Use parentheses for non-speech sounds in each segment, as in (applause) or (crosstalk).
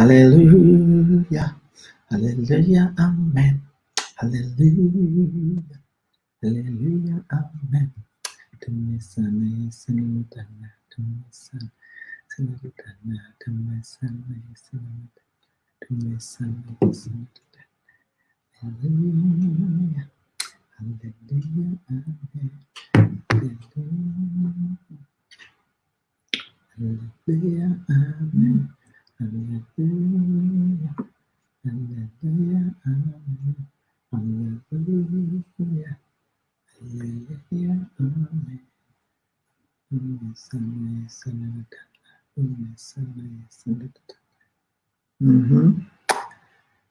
Hallelujah. Hallelujah. Amen. Hallelujah. Hallelujah. Amen. Tumisane sinimutana. Tumisane sinimutana. Tumisane sinimutana. Hallelujah. Hallelujah. Amen. Hallelujah. Hallelujah. Amen. Hallelujah. Hallelujah. Amen. Hallelujah. Hallelujah. Amen. Mhm.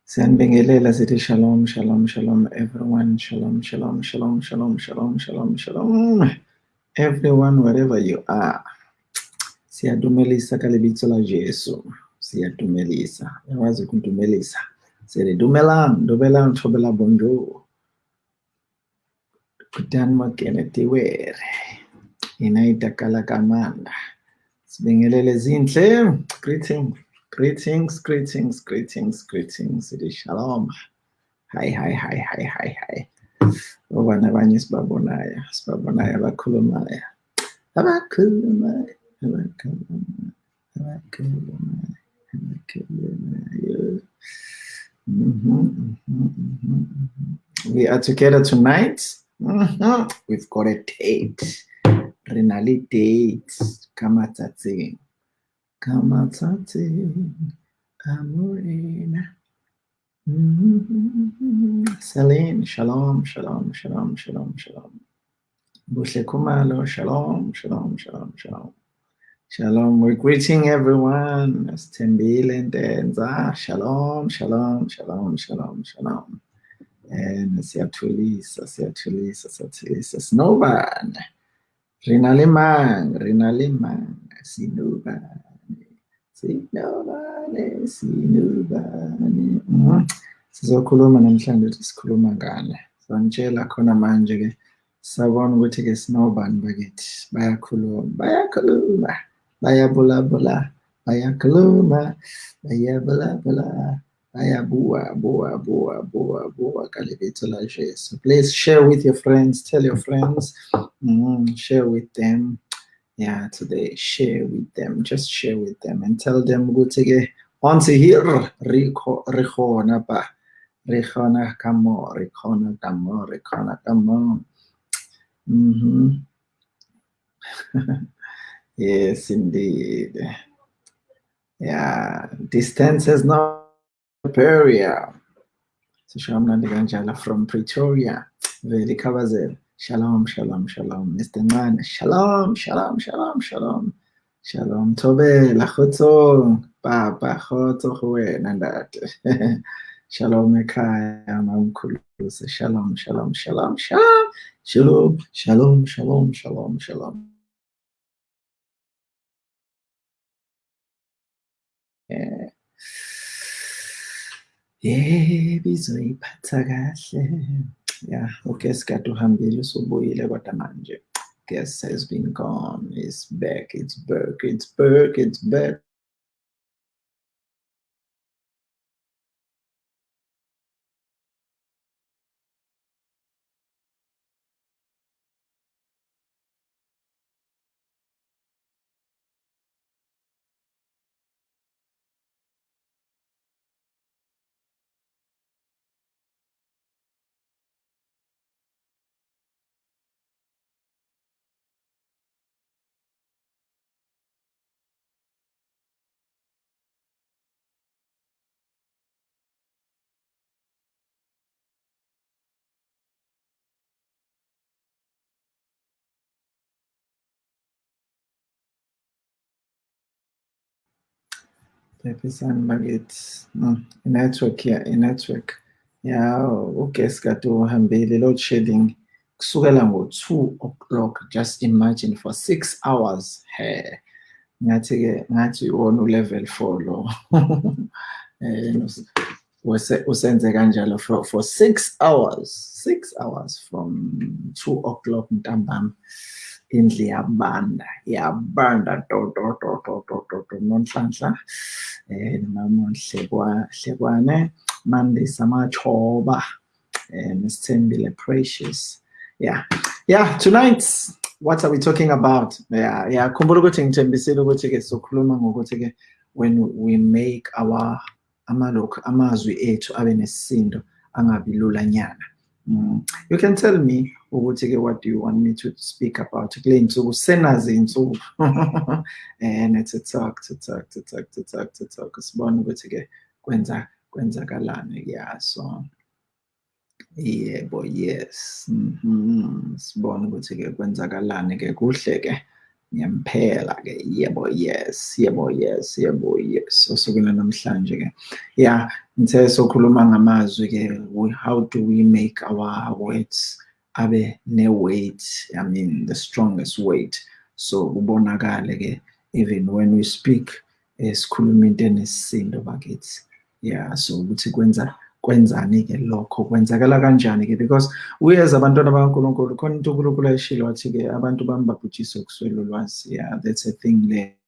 Siyanibingelela sithi shalom, shalom, shalom, everyone. Shalom, shalom, shalom, shalom, shalom, shalom, shalom. Everyone, wherever you are. Siyadumelisa ka lebitso si atumelisa yawazi kuntumelisa sele dumelang dumelang thobela bonjour kutani makene tiwere. Inayitakala kamanda. Sibingelele zinhle. Greeting greetings greetings greetings greetings. Ili shalom. Hayi hayi hayi hayi hayi hayi oba nabanye sibabonayo sibabonayo abakhulumayo abakhulumayo abakhulumayo abakhulumayo We are together tonight. Mhm. We've got a date. Renali date. Kamatate. Kamatate. Amorena. Mhm. Celine, shalom, shalom, shalom, shalom, shalom. Bushle Kumalo, shalom, shalom, shalom, shalom. Shalom, we're greeting everyone. As Tembile and Denza, shalom, shalom, shalom, shalom, shalom. And Siatulisa, Siatulisa, Siatulisa, Snovan, Rinalimang, Rinalimang, Sinuban, Sinuban, Sinuban. Mhm. Sizokhuluma namhlanje ukuthi sikhuluma ngani. Sangitshela khona manje ke sabona ukuthi ke sinobani bakithi bayakhuluma bayakhuluma bayabulabula bayakhuluma bayabulabula bayabua bua bua bua bua ka lebitso la Jesu. Please share with your friends tell your friends. Mm, share with them. Yeah today share with them. Just share with them and tell them ukuthi ke once here re kho- re khona ba re khona ka mo re (laughs) yes, indeed. Yeah, distance is not barrier. So Shalom Nandiganjala from Pretoria, Veli Kavazel. Shalom, shalom, shalom. Mr. Man, shalom, shalom, shalom, shalom. Shalom, Tobe, Lachotzo, Papa, Chotzo, Hue, Nandat. (laughs) Shalom, Ekaya, Mamkulus. Shalom, shalom, shalom, shalom. Shalom, shalom, shalom, shalom, shalom. Yeah. Yebo izoyiphatha kahle. Yeah, uguest kade uhambile usubuyile kodwa manje guest has been gone. It's back, it's back, it's back, it's back. Phephisani bakithi. Mm, i-network ya i-network. Yeah, uguest kade uhambile load shedding kusukela ngo-two o'clock just imagine for six hours. He. Ngathi ke ngathi iwona u-level four lo. (laughs) Eh, usenze kanjalo for, for six hours six hours from two o'clock ntambama indlu yabanda yabanda to to to to to to to nonhlanhla eh noma Hlekwane Monday Samachoba and Miss Precious. Yeah. Yeah tonight what are we talking about? Yeah yeah khumbula ukuthi ngithembisile ukuthi ke sokhuluma ngokuthi ke when we make our amalokhu amazwi ethu abe nesisindo angabi lula nyana. Mm. you can tell me ukuthi-ke what do you want me to speak about? Kule y'nsuku senazinsuku (laughs) and titak titak titak titak titak sibone ukuthi-ke kwenza kwenzakalani yeah so yebo yes. Mm -hmm. sibone ukuthi-ke kwenzakalani-ke kuhle-ke kuhle ke ngempela ke yebo yes yebo yes yebo yes. Osukwini namhlanje ke yeah ngithe sokhuluma ngamazwi ke how do we make our words abe ne-weight i mean the strongest weight? So kubonakale ke even when we speak esikhuluma into enesisindo bakithi yeah so ukuthi kwenza kwenzani-ke lokho? Kwenzakala kanjani-ke? Because we as abantwana bakankulunkulu khona into unkulunkulu ayishilo wathi-ke abantu bami babhujiswe kuswela ulwazi yeah that's a thing there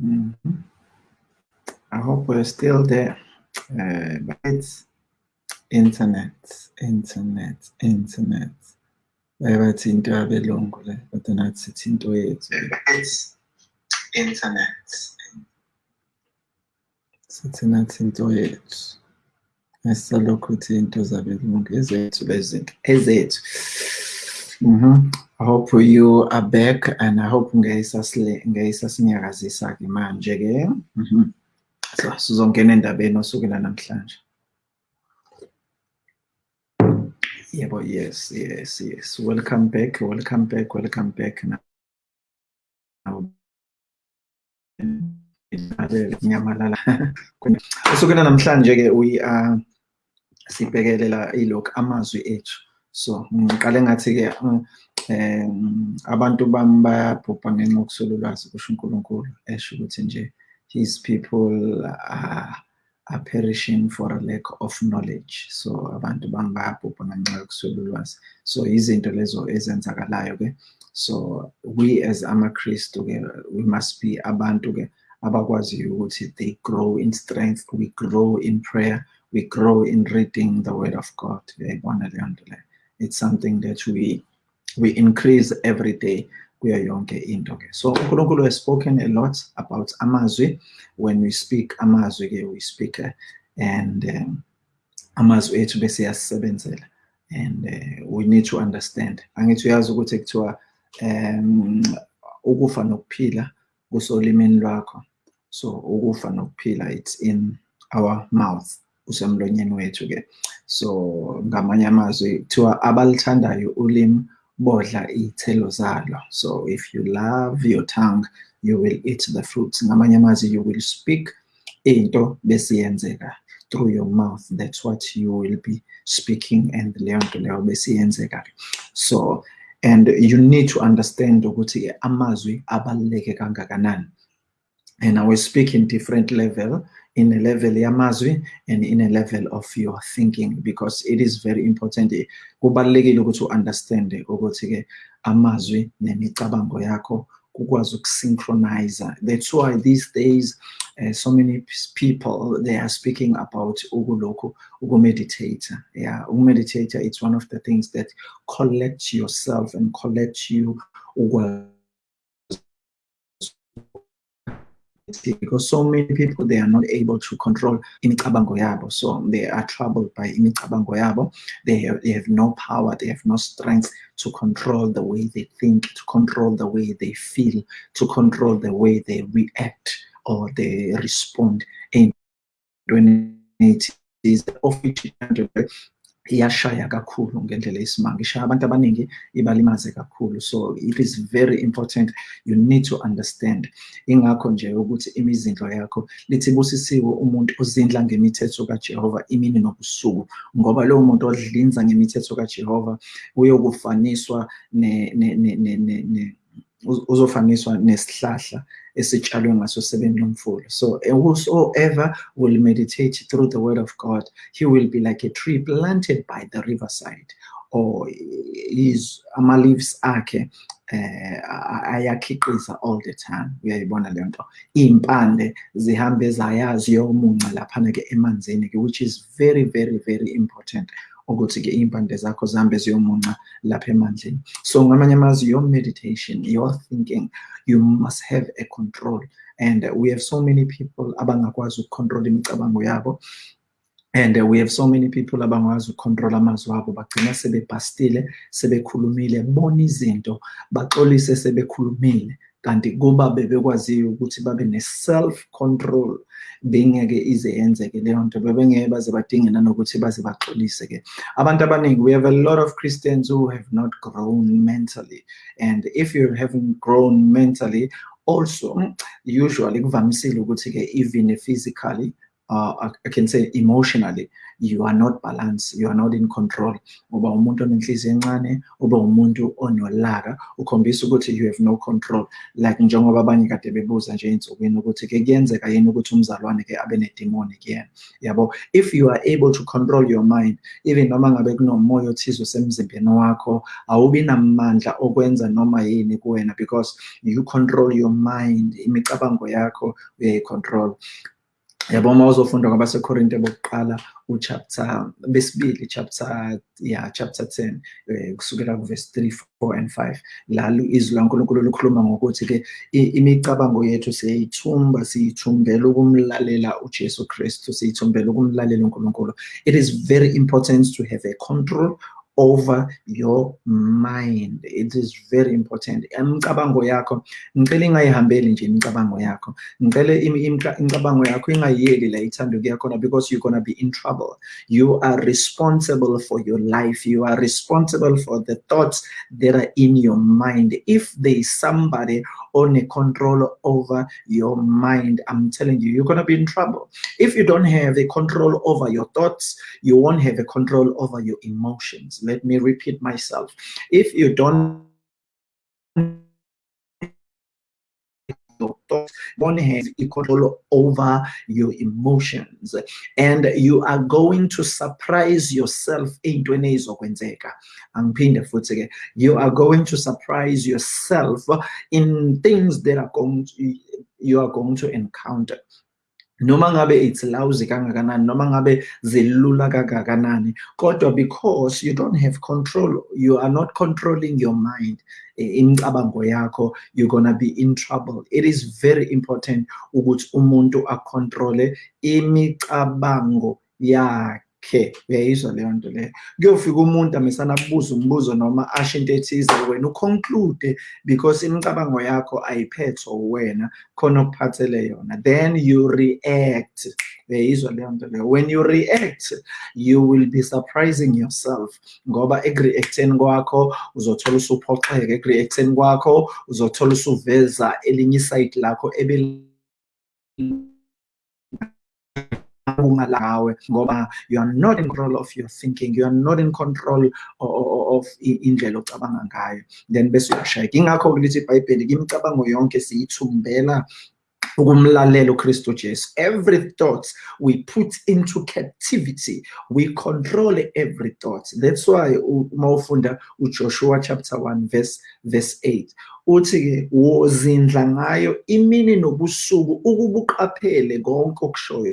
Mm -hmm. I hope we're still there. Uh, but it's internet, internet, internet. bayabathi into yabelungu le kodwa nathi sithi into yethu it's internet sithi nathi into yethu esisalokhu uthi into zabelungu ezethu lezinto ezethu Mhm. I hope you are back and I hope ngeyisasinyakazisa-ke manje-ke. Mhm. So sizongena endabeni osukela namhlanje. Yebo, yes, yes, yes. Welcome back, welcome back, welcome back. (laughs) Now, nyamalala. Osukela namhlanje-ke we are sibhekelela ilokhu amazwi ethu. so ngiqale ngathi-ke um abantu bami bayabhubha ngenxa yokuswela ulwazi kusho unkulunkulu esho ukuthi nje his people are, are perishing for a lack of knowledge. So abantu bami bayabhubha ngenxa yokuswela ulwazi so izinto lezo ezenzakalayo-ke so we as amakristu-ke we must be abantu-ke abakwaziyo ukuthi they grow in strength we grow in prayer we grow in reading the word of god. Uyayibona leyo nto leyo it's something that we we increase every day. Kuyo yonke into ke. So uNkulunkulu has spoken a lot about amazwi. When we speak amazwi ke we speak uh, and um, amazwi ethu bese yasebenzela and uh, we need to understand. Angithi uyazi ukuthi kuthiwa um ukufa nokuphila kusolimini lwakho. So ukufa nokuphila it's in our mouth usemlonyeni wethu-ke so ngamanye amazwi kuthiwa abalithandayo ulimi bodla iy'thelo zalo. So if you love your tongue you will eat the fruits. Ngamanye amazwi you will speak into bese yenzeka through your mouth. That's what you will be speaking and leyo nto leyo bese yenzeka so and you need to understand ukuthi amazwi abaluleke kangakanani. And I will speak in different level in a level yamazwi and in a level of your thinking because it is very important. Kubalulekile ukuthi u-understand ukuthi-ke amazwi nemicabango yakho kukwazi ukusynchronize that's why these days uh, so many people they are speaking about ukulokhu ukumeditate yeah. Ukumeditate it's one of the things that collect yourself and collect you ukwazi because so many people they are not able to control imicabango yabo. So they are troubled by imicabango yabo. They have, they have no power they have no strength to control the way they think to control the way they feel to control the way they react or they respond. In when it is which iyashaya kakhulu ngendlela yesimanga ishaya abantu abaningi ibalimaze kakhulu. So it is very important. You need to understand. Ingakho nje ukuthi imizindlo yakho lithi busisiwe umuntu ozindla ngemithetho kaJehova imini nobusuku. Ngoba lowo muntu odlinza ngemithetho kaJehova uyokufaniswa ne ne ne ne uzofaniswa nesihlahla esitshalwe ngaso sebeni lomfula so whosoever will meditate through the word of god he will be like a tree planted by the riverside or his ama-leaves akhe eh ayakhiqiza all the time. Uyayibona le nto? Iy'mpande zihambe zayazi yomunca laphana-ke emanzini-ke which is very very very important ukuthi-ke iy'mpande zakho zihambe ziyomunca lapha emandleni. So ngamanye amazwi your meditation your thinking you must have a control. And we have so many people abangakwazi ukucontrol imicabango yabo. And uh, we have so many people abangakwazi ukucontrol amazwi abo. Bagcina sebebhastile sebekhulumile. Bona izinto baxolise sebekhulumile. Kanti kuba bebekwaziyo ukuthi babe ne-self control bengeke ize yenzeke leyo nto bebengeke baze badinge nanokuthi baze baxolise-ke. Abantu abaningi we have a lot of christians who have not grown mentally. And if you haven't grown mentally also uhm, usually kuvamisile ukuthi-ke even physically uh, I can say emotionally you are not balanced you are not in control. Uba umuntu onenhliziyo encane uba umuntu onolaka ukhombisa ukuthi you have no control. Like njengoba abanye kade bebuza nje ey'nsukwini ukuthi-ke kuyenzeka yini ukuthi umzalwane-ke abe nedemoni kuyena yabo if you are able to control your mind even noma ngabe kunomoya othize usemzimbeni wakho awubi namandla okwenza noma yini kuwena because you control your mind imicabango yakho uyayicontrol. Yabo uma uzofunda kwabasekorinte bokuqala uchapter besibili chapter yeah chapter 10 eh, kusukela kuverse 3 4 and 5 la izwi laNkulunkulu likhuluma ngokuthi ke imicabango yethu siyayithumba siyithumbela ukumlalela uJesu Kristu siyithumbela ukumlalela uNkulunkulu. It is very important to have a control over your mind. It is very important. Imicabango yakho ngicela ingayihambeli nje imicabango yakho. Ngicela imicabango yakho ingayiyeli la ithanda because you're gonna be in trouble. You are responsible for your life. You are responsible for the thoughts that are in your mind. If there is somebody on a control over your mind i'm telling you you're gonna be in trouble. If you don't have a control over your thoughts you won't have a control over your emotions let me repeat myself. If you don't one has control over your emotions, and you are going to surprise yourself in You are going to surprise yourself in things that are going to, you are going to encounter. Noma ngabe it's lousy kangakanani noma ngabe zilula kangakanani kodwa because you don't have control you are not controlling your mind imicabango yakho you're gonna be in trouble. It is very important ukuthi umuntu acontrole imicabango yakhe. Khe uyayizwa leyo nto leyo. Kuyofika umuntu amesana kubuza umbuzo noma asho into ethize wena uconclude because imicabango yakho ayiphethwe wena khona okuphathele yona. Then you react. Uyayizwa leyo nto leyo. When you react you will be surprising yourself ngoba eku-reacteni kwakho uzothola usuphoxeka eku-reacteni kwakho uzothola usuveza elinye isayidi lakho ngoba you are not in control of your thinking. You are not in control of indlela ocabanga ngayo. Then bese uyashayeka ingakho-ke lithi ibhayibheli imicabango yonke siyithumbela ukumlalela uKristu Jesu. Every thought we put into captivity we control every thought. That's why uma ufunda uJoshua chapter 1 verse verse 8 uthi-ke wozindla ngayo imini nobusuku ukuba uqaphele konke okushoyo.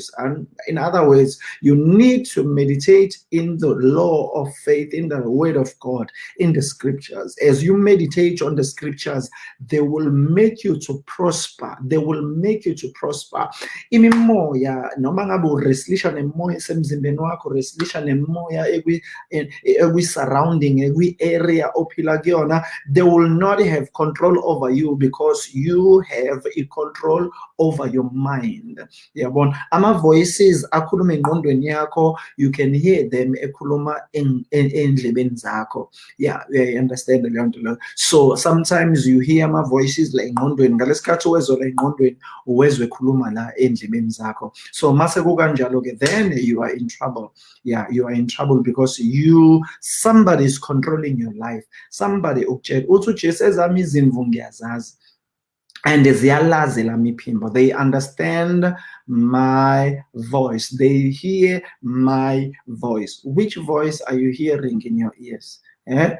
In other words you need to meditate in the law of faith in the word of god in the scriptures. As you meditate on the scriptures they will make you to prosper. They will make you to prosper. Imimoya noma ngabe ureslisha nemoya esemzimbeni wakho ureslisha nemoya eh, ekwi-surrounding ekwi-area ophila kuyona they will not have control control over you because you have a control over your mind. Yabona? Ama-voices akhuluma engqondweni yakho you can hear them ekhuluma endlebeni zakho. Yeah uyayi-understand leyo. Nto so sometimes you hear ama-voices la engqondweni ngalesikhathi uwezwe la engqondweni uwezwe ekhuluma la endlebeni zakho. So mase kukanjalo-ke then you are in trouble. Yeah you are in trouble because you somebody is controlling your life. Somebody ukutshela uthi ujesu ezami ngiyazazi and they understand my voice. They hear my voice. Which voice are you hearing in your ears? Eh?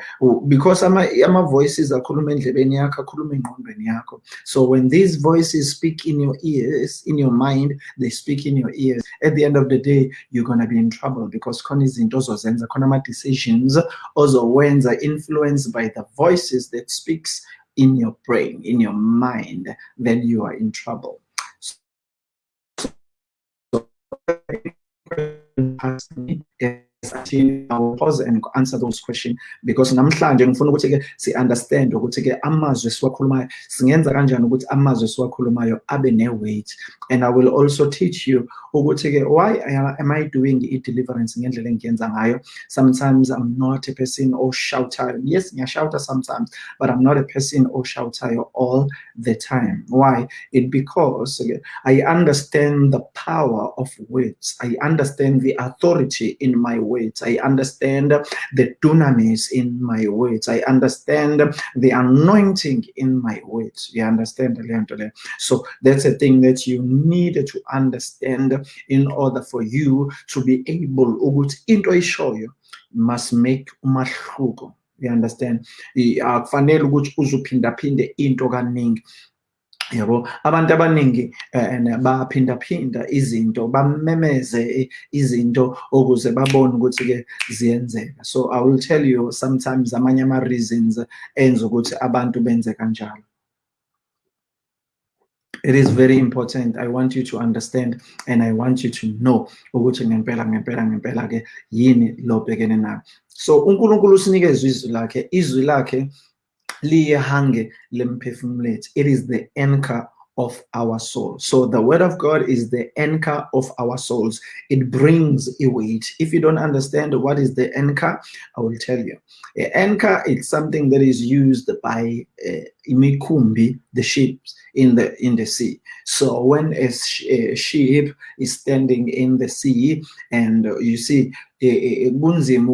Because ama-voices akhuluma endlebeni yakho akhuluma so when these voices speak in your ears in your mind they speak in your ears. At the end of the day you're to be in trouble because khona izinto ozozenza khona ama-decisions ozowenza influenced by the voices that speaks in your brain, in your mind, then you are in trouble. So, I will pause and answer those questions. Because namhlanje ngifuna ukuthi ke si understand ukuthi ke amazwi esiwakhulumayo singenza kanjani ukuthi amazwi esiwakhulumayo abe ne weight and I will also teach you ukuthi ke why am I doing i deliverance ngendlela engiyenza ngayo? Sometimes I'm not a person or shouter yes ngiyashouta sometimes but I'm not a person or shouter all the time. Why? It because I understand the power of words. I understand the authority in my words I understand the dunamis in my words. I understand the anointing in my words. You understand so that's a thing that you need to understand in order for you to be able ukuthi into eshoyo must make umahluko. You understand? Akufanele yabo abantu abaningi eh, baphindaphinda izinto bamemeze izinto ukuze babone ukuthi ke ziyenzeka. So i will tell you sometimes amanye ama reasons enza ukuthi abantu benze kanjalo. It is very important. I want you to understand and i want you to know ukuthi ngempela ngempela ngempela ke yini lo bhekene nayo. So uNkulunkulu usinikeza izwi lakhe. Izwi lakhe liyehange lemphefumulethu it is the anchor of our soul. So the word of God is the anchor of our souls. It brings a weight. If you don't understand what is the anchor, I will tell you. An anchor is something that is used by uh, imikumbi, the ships in the in the sea. So when a, sh a ship is standing in the sea, and uh, you see eh, eh, kunzima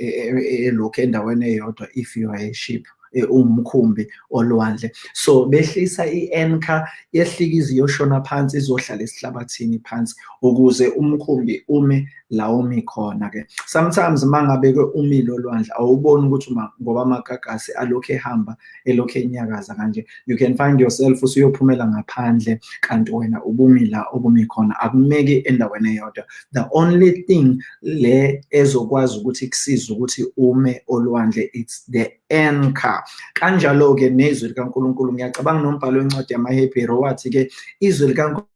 elokhu endaweni eyodwa if you are a ship umkhumbi olwandle. So behlisa i-anchor yehlika iziyoshona phansi izohlala esihlabathini phansi ukuze umkhumbi ume la umi khona ke sometimes mangabe ke umile olwandle awuboni ukuthi ngoba amagagasi alokhu ehamba elokhu enyakaza kanje you can find yourself usuyophumela ngaphandle kanti wena ubumi la ubumi khona. Akumeki endaweni eyodwa. The only thing le ezokwazi ukuthi kusize ukuthi ume olwandle it's the anchor kanjalo ke nezwi likaNkuluNkulu ngiyacabanga nombhalo wencwadi yamaHebheru wathi ke izwi likaNkuluNkulu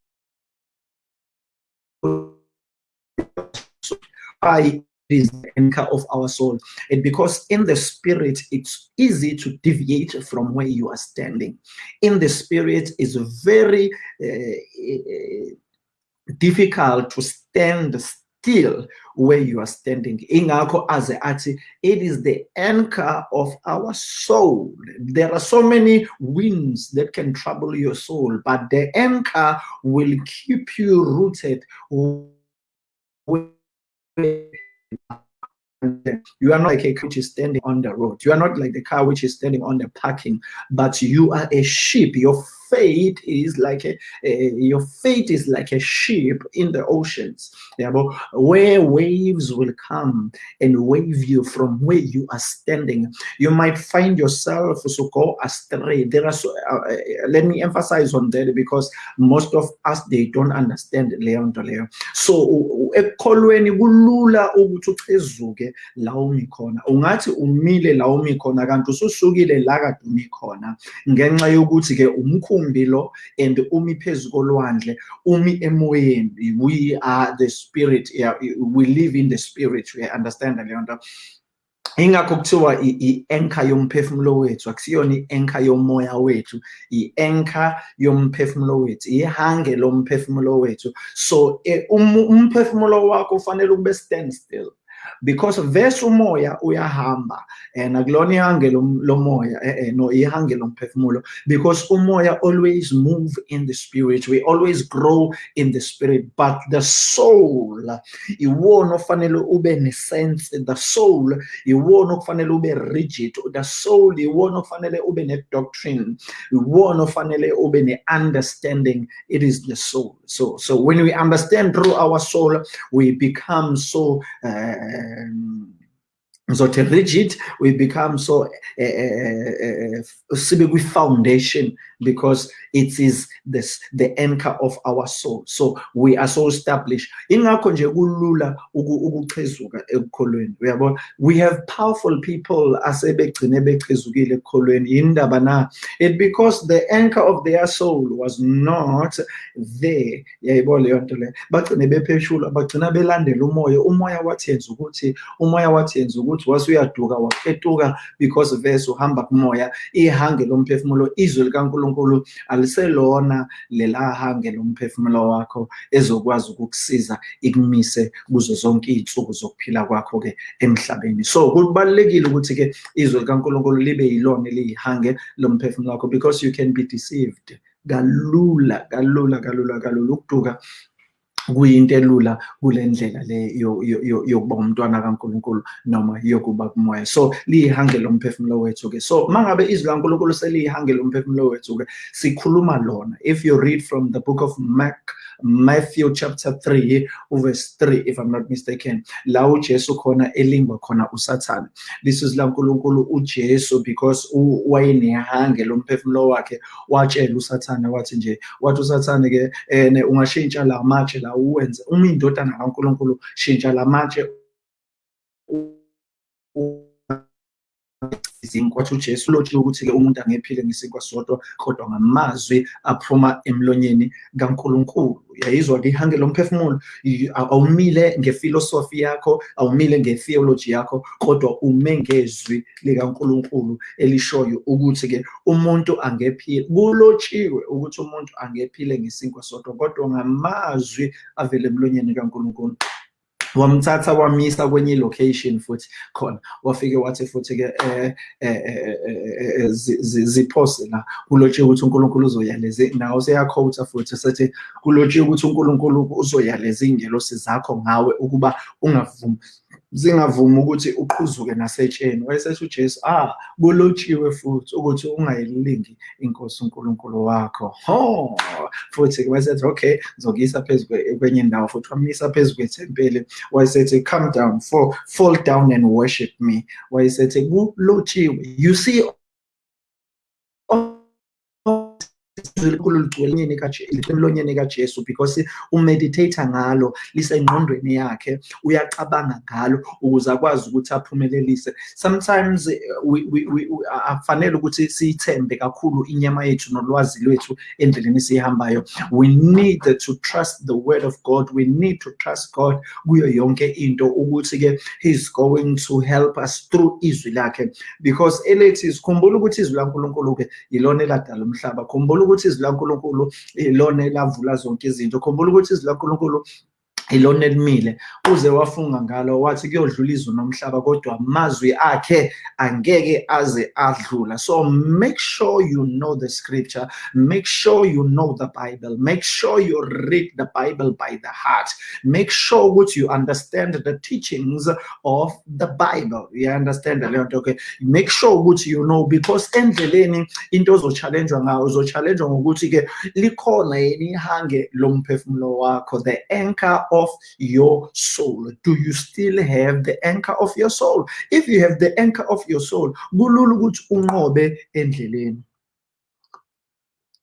is the anchor of our soul and because in the spirit it's easy to deviate from where you are standing. In the spirit it's very uh, difficult to stand still where you are standing ingakho aze athi it is the anchor of our soul there are so many winds that can trouble your soul but the anchor will keep you rooted you are not like a car which is standing on the road. You are not like the car which is standing on the parking, but you are a ship. Your faith is like a, a, your faith is like a ship in the oceans. Yeah, where waves will come and wave you from where you are standing you might find yourself so go astray. There are so uh, uh, let me emphasize on that because most of us they don't understand leyo nto leyo so ekukholweni kulula ukuthi uchezuke la umi khona. Ungathi umile la umi khona kanti ususukile la kade umi khona. Ngenxa yokuthi ke lo and umi phezu kolwandle umi emoyeni. We are the spirit we live in the spirit we understand leyo nto. Ingakho kuthiwa i-anchor yomphefumulo wethu akusiyona i-anchor yomoya wethu i-anchor yomphefumulo wethu ihange lomphefumulo wethu. So um, umphefumulo wakho ufanele ube stand still because vese umoya uyahamba and akulona ihange lomoya eh, eh, no ihange lomphefumulo because umoya always move in the spirit. We always grow in the spirit but the soul iwona ofanele ube ne-sense the soul iwona okufanele ube rigid the soul iwona okufanele ube ne-doctrine iwona ofanele ube ne-understanding. It is the soul. So so when we understand through our soul we become so uh, um, ngizothi rigid we become so eh, eh, eh, uh, sibe kwi-foundation because it is this the anchor of our soul. So we are so established. Ingakho nje kulula we have powerful people asebegcine bechezukile ekukholweni indaba na? It because the anchor of their soul was not there ukuthi wasuyaduka waphetuka because vese uhamba kumoya ihange lomphefumulo izwi likaNkulunkulu aliselona lelahange lomphefumulo wakho ezokwazi ukukusiza ikumise kuzo zonke izinsuku zokuphila kwakho ke emhlabeni. So kubalekile ukuthi ke izwi likaNkulunkulu libe yilona eliyihange lomphefumulo wakho because you can be deceived. Kalula kalula kalula kalula ukuduka kuyinto elula kule ndlela le yokuba umntwana kaNkuluNkulu noma yokuba kumoya. So liyihange lomphefumulo wethu ke so mangabe izwi laNkuluNkulu seliyihange lomphefumulo wethu ke sikhuluma lona. If you read from the book of Mark Matthew chapter 3 verse 3 if I'm not mistaken. La uJesu khona elingwa khona uSathane. Lisizwi laNkuluNkulu uJesu because wayenehange lomphefumulo wakhe watshela uSathane wathi nje wathi uSathane ke ene ungashintsha la matshe la uwenze uma indodana kaNkuluNkulu shintsha la matshe izinkwa uJesu lotshiwe ukuthi-ke umuntu angephile ngesinkwa sodwa kodwa ngamazwi aphuma emlonyeni kaNkulunkulu. Yayizwa-ke ihange lomphefumulo awumile ngefilosofi yakho awumile ngetheology yakho kodwa ume ngezwi likaNkulunkulu elishoyo ukuthi-ke umuntu angephile kulotshiwe ukuthi umuntu angephile ngesinkwa sodwa kodwa ngamazwi avele emlonyeni kaNkulunkulu. Wamthatha wamisa kwenye location futhi khona. Wafike wathi futhi ke eh, eh, eh, ziphose la. Kulotshiwe ukuthi uNkulunkulu uzoyaleze nawo seyakhotha futhi sethi kulotshiwe ukuthi uNkulunkulu uzoyaleza ingelosi zakho ngawe ukuba ungavumi. Zingavumi ukuthi uqhuzuke nasetsheni wayesethi uJesu ah kulotshiwe futhi ukuthi ungayilingi inkosi uNkulunkulu wakho. Ho! Futhi wayesethi okay ngizokuyisa phezulu kwenye indawo futhi wamisa phezulu kwethempeli. Wayesethi come down for fall down and worship me. Wayesethi kulotshiwe you see ligcwele emlonyeni kaJesu because umeditata ngalo lisengqondweni yakhe uyacabanga ngalo ukuze akwazi ukuthi aphumelelise. Sometimes afanele ukuthi siyithembe kakhulu inyama yethu nolwazi lwethu endleleni sihambayo we need to trust the word of God. We need to trust God kuyo yonke into ukuthi ke he's going to help us through izwi lakhe. Because elethi sikhumbula ukuthi izwi laNkulunkulu ke yilona eladala umhlaba. Khumbula ukuthi izwi laNkulunkulu ilona elavula zonke izinto khumbula ukuthi izwi laNkulunkulu ilona elimile uze wafunga ngalo wathi kuyodlula izwe nomhlaba kodwa amazwi akhe angeke aze adlula. So make sure you know the scripture make sure you know the bible make sure you read the bible by the heart. Make sure ukuthi you understand the teachings of the bible. You understand nto okay? Make sure ukuthi you know because endleleni into ozochallengewa ngayo uzochallengewa ngokuthi ke likhona yini ihange lomphefumulo wakho the anchor of your soul. Do you still have the anchor of your soul? If you have the anchor of your soul,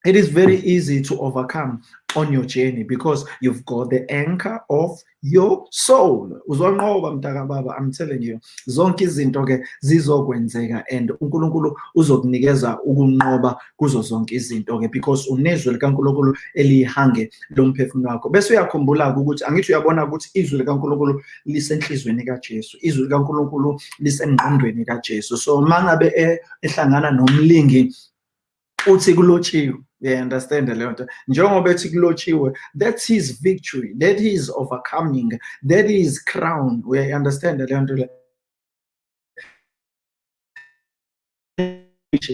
it is very easy to overcome on your journey because you've got the anchor of your soul. Uzonqoba mntaka baba i'm telling you zonke izinto ke zizokwenzeka and uNkulunkulu uzokunikeza ukunqoba kuzo zonke izinto ke because unezwi likaNkulunkulu elihange lomphefumulo wakho. Bese uyakhumbula ukuthi angithi uyabona ukuthi izwi likaNkulunkulu lisenhlizweni kaJesu izwi likaNkulunkulu lisengqondweni kaJesu. So mangabe eh, ehlangana nomlingi uthi kulotshiwe yeah understand leyo nto njengoba ethi kulotshiwe that's his victory that is overcoming that is crown. We understand leyo nto le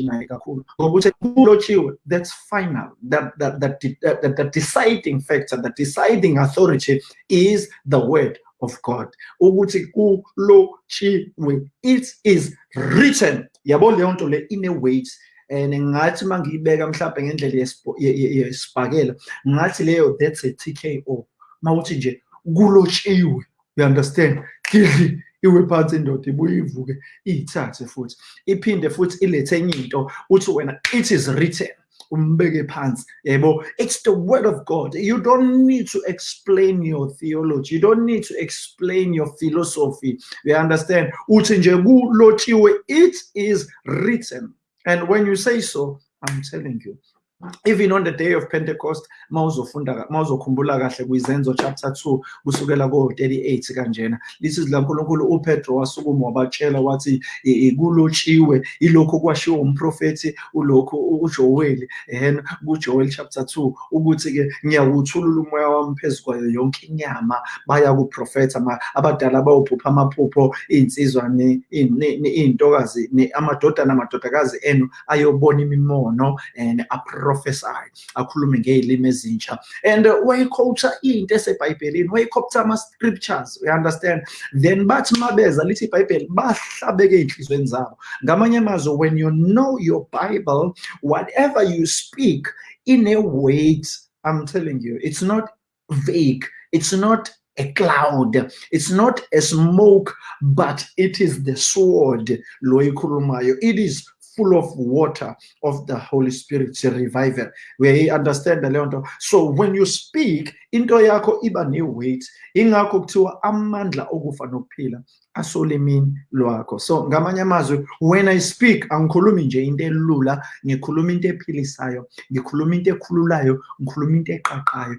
naye kakhulu ngoba uthi kulotshiwe that's final. That, that, that, that, that, deciding factor the deciding authority is the word of God. Ukuthi kulotshiwe it is written. Yabo leyo nto le ine weight and ngathi mangiyibeka mhlawumbe ngendlela yesibhakela ngathi leyo that's a TKO mawuthi nje kulotshiwe you understand? Kidli iwe phansi indoda ibuye ivuke iyithathe futhi iphinde futhi ilethe enye into uthi wena it is written. Umbeke phansi yebo? It's the word of god. You don't need to explain your theology. You don't need to explain your philosophy. You understand? Uthi nje kulotshiwe it is written and when you say so i'm telling you even on the day of pentecost mawuzofunda mawuzokhumbula kahle kwizenzo chapter 2 kusukela ko-38 kanjena. Lizwi likankulunkulu upetro wasukuma wabatshela wathi kulotshiwe ilokhu kwashiwo umprofethi ulokhu ujoweli. And kujoel chapter 2 ukuthi-ke ngiyawuthulula umoya wami phezu kwayo yonke inyama baya kuprofetha abadala bayobhupha amaphupho iy'nsizwa iy'ntokazi amadodana amadodakazi enu ayobona imimono and prophesy akhulume ngey'limi ezintsha and uh, wayikhotha into esebhayibhelini wayikhopha ama-scriptures you understand then bathi mabeza lithi ibhayibheli bahlabeke ey'nhlizweni zabo ngamanye amazwi when you know your bible whatever you speak in a weight i'm telling you it's not vague it's not a cloud. It's not a smoke, but it is the sword. It is full of water of the Holy Spirit revival we understand the leyo so when you speak into yakho iba ne-weight ingakho kuthiwa amandla okufa nokuphila asolimini lwakho. So ngamanye amazwi when i speak angikhulumi nje into elula ngikhuluma into ephilisayo ngikhuluma into ekhululayo ngikhuluma into eqaqayo.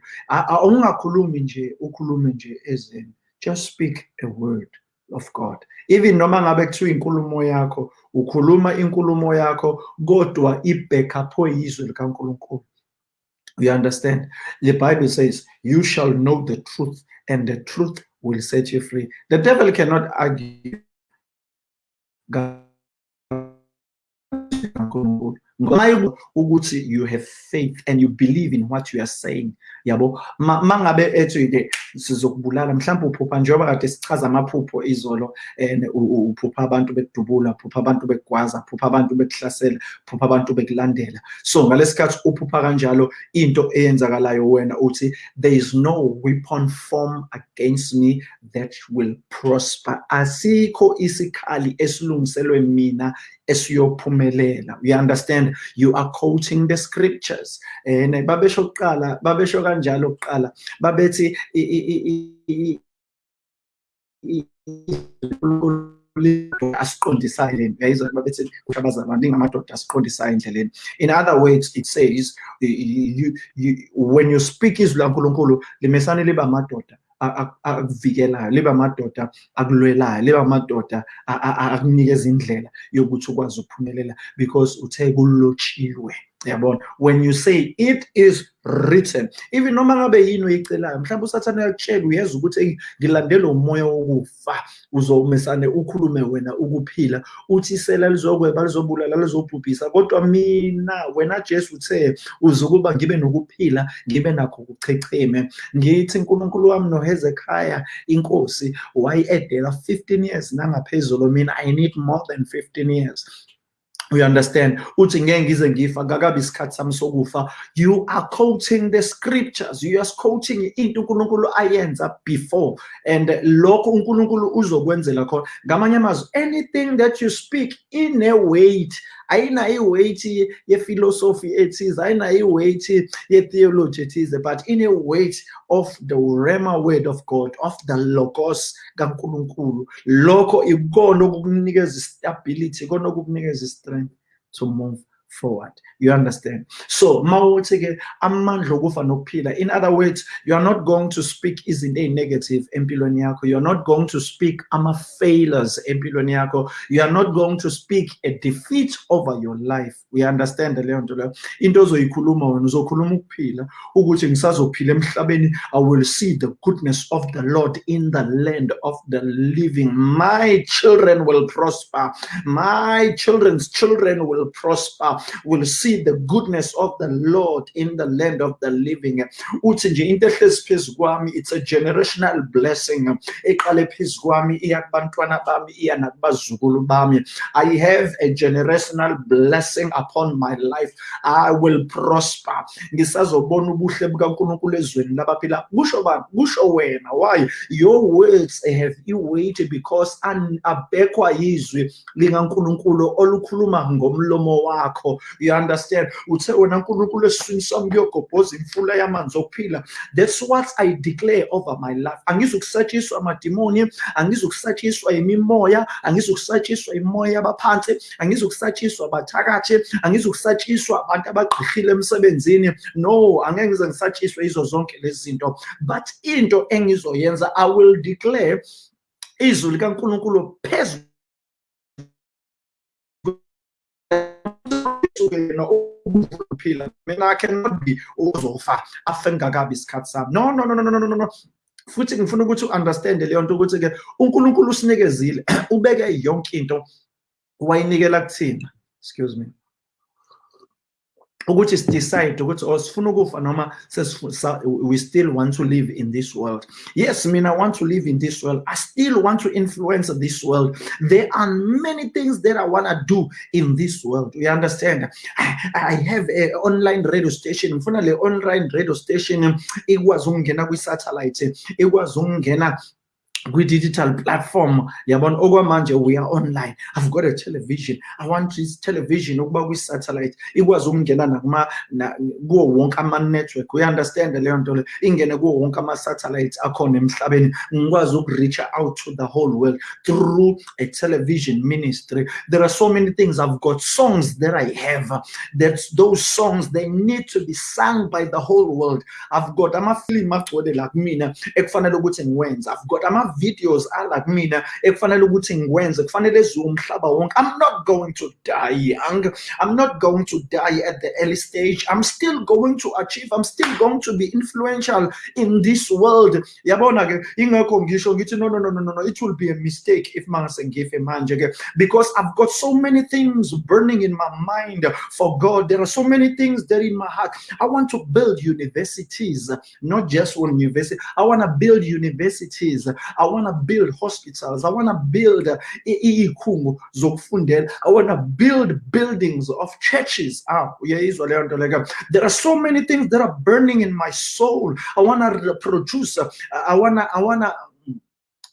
Ungakhulumi nje ukhulume nje just speak a word of God. Even noma ngabe kuthiwa inkulumo yakho ukhuluma inkulumo yakho kodwa ibhekhapho yizwe likaNkulunkulu. You understand? The bible says you shall know the truth and the truth will set you free. The devil cannot argue. God ukuthi you have faith and you believe in what you are saying. Yabo? Mangabe ethi ke sizokubulala mhlawumbe uphupha njengoba kade sichaza amaphupho izolo and uphupha abantu bekudubula uphupha abantu bekugwaza uphupha abantu bekuhlasela uphupha abantu bekulandela. So ngalesikhathi uphupha kanjalo into eyenzakalayo wena uthi there is no weapon form against me that will prosper. Asikho isikhali esilungiselwe mina esiyophumelela. You understand you are quoting the scriptures. And babesho kuqala babesho kanjalo kuqala. Babethi in other words it says you, you, when you speak izwi lankulunkulu limesane liba amadoda akuvikelayo liba amadoda akulwelayo liba amadoda akunikeza indlela yokuthi ukwazi ukuphumelela because uthe kulotshiwe yabona. When you say it is written even noma ngabe yini oyicelayo mhlawumbe usathane yakutshela uyeza ukuthi ngilandela umoya wokufa uzomesane ukhulume wena ukuphila uthi isela lizokweba lizobulala lizobhubhisa kodwa mina wena Jesu uthe uzokuba ngibe nokuphila ngibe nakho ukuchecheme ngithi uNkulunkulu wami noHezekiah inkosi wayedela 15 years nangaphezulu mina i need more than 15 years. We understand. Uthi ngeke ngize ngifa ngakabi isikhathi sami sokufa. You are quoting the scriptures. You are quoting into uNkulunkulu ayenza before. And lokho uNkulunkulu uzokwenzela khona. Ngamanye amazwi anything that you speak in a weight ayina i-weight ye-philosophy ethize ayina i-weight ye-theology ethize but in a weight of the rema word of god of the logos kankulunkulu. Lokho ikona okukunikeza i-stability ikona okukunikeza i-strength. To move forward. You understand? So in other words you are not going to speak izinto ezinegative empilweni yakho. You are not going to speak ama failures empilweni you are not going to speak a defeat over your life. We understand leyo nto i will see the goodness of the lord in the land of the living. My children will prosper. My children's children will prosper will see the goodness of the Lord in the land of the living. Uthi nje into it's a generational blessing. Eqale phezu kwami bami iya nakubazukulu bami. I have a generational blessing upon my life. I will prosper. Ngisazobona ubuhle bukaNkulunkulu ezweni labaphila. Kusho bani? Kusho wena. Why? Your words have weight because abekwa yizwi likaNkulunkulu olukhuluma ngomlomo wakho. You understand? Uthe wena nkulunkulu esiswini sami kuyogobhoza imfula yamanzi okuphila that's what i declare over my life. Angizukusatshiswa amadimoni angizukusatshiswa imimoya angizukusatshiswa imoya yabaphansi angizukusatshiswa abathakathi angizukusatshiswa abantu abagqihile emsebenzini. No angeke ngize ngisatshiswe izo zonke lezi zinto. But into engizoyenza i will declare izwi likankulunkulu phezulu yena ukuphila mina cannot be uzofa afe ngakabi isikhathi sami. No no no no no no no futhi ngifuna ukuthi u-understand leyo nto ukuthi ke uNkulunkulu usinikezile (clears throat) ubeke yonke into wayinikela kuthina. Excuse me. Ukuthi sidecide ukuthi osifuna we still want to live in this world. Yes mina want to live in this world. I still want to influence this world. There are many things that i want to do in this world. You understand? I, I have an online radio station. Le online radio station. Ikwazi ukungena kwi-satellite. Ikwazi ukungena kwi-digital platform. Yabona okwamanje we are online. I've got a television. I want this television ukuba kwi-satellite ikwazi ukungena nakuma kuwo wonke ama-network. Uyi-understand leyo nto le. Ingene kuwo wonke ama-satellites akhona emhlabeni. Ngikwazi uku-reach out to the whole world through a television ministry. There are so many things. I've got songs that i have. That those songs they need to be sung by the whole world. I've got amafilimu agcwele la kumina ekufanele ukuthi ngiwenze. I've got ama videos ala kumina ekufanele ukuthi ngikwenze kufanele umhlaba wonke. I'm not going to die young. I'm not going to die at the early stage. I'm still going to achieve. I'm still going to be influential in this world. Yabona ke ingekho ngisho ngithi no no no no no it will be a mistake if mangase ngife manje ke. Because i've got so many things burning in my mind for god. There are so many things there in my heart. I want to build universities not just one university. I want to build universities i want to build hospitals. I want to build uh, I want to build buildings of churches. Ah, there are so many things that are burning in my soul. I want to produce. Uh, I want to. I want to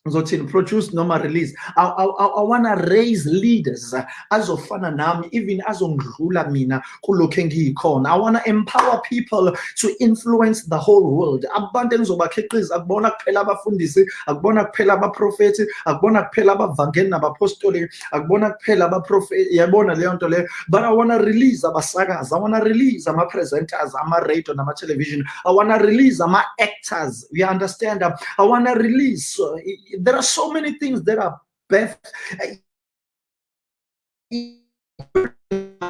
ngizothini produce noma release. I, I, I want to raise leaders azofana nami even azongidlula mina kulokho engiyikhona. I want to empower people to influence the whole world. Abantu engizobakhiqiza akubona kuphela abafundisi akubona kuphela abaprofethi akubona kuphela abavangeli nabapostoli akubona kuphela abaprofethi yabona leyo nto leyo. But i want to release abasakazi i want to release ama-presenters ama-radio nama-television. I want to release ama-actors you understand? I want to release uh, there are so many things that are best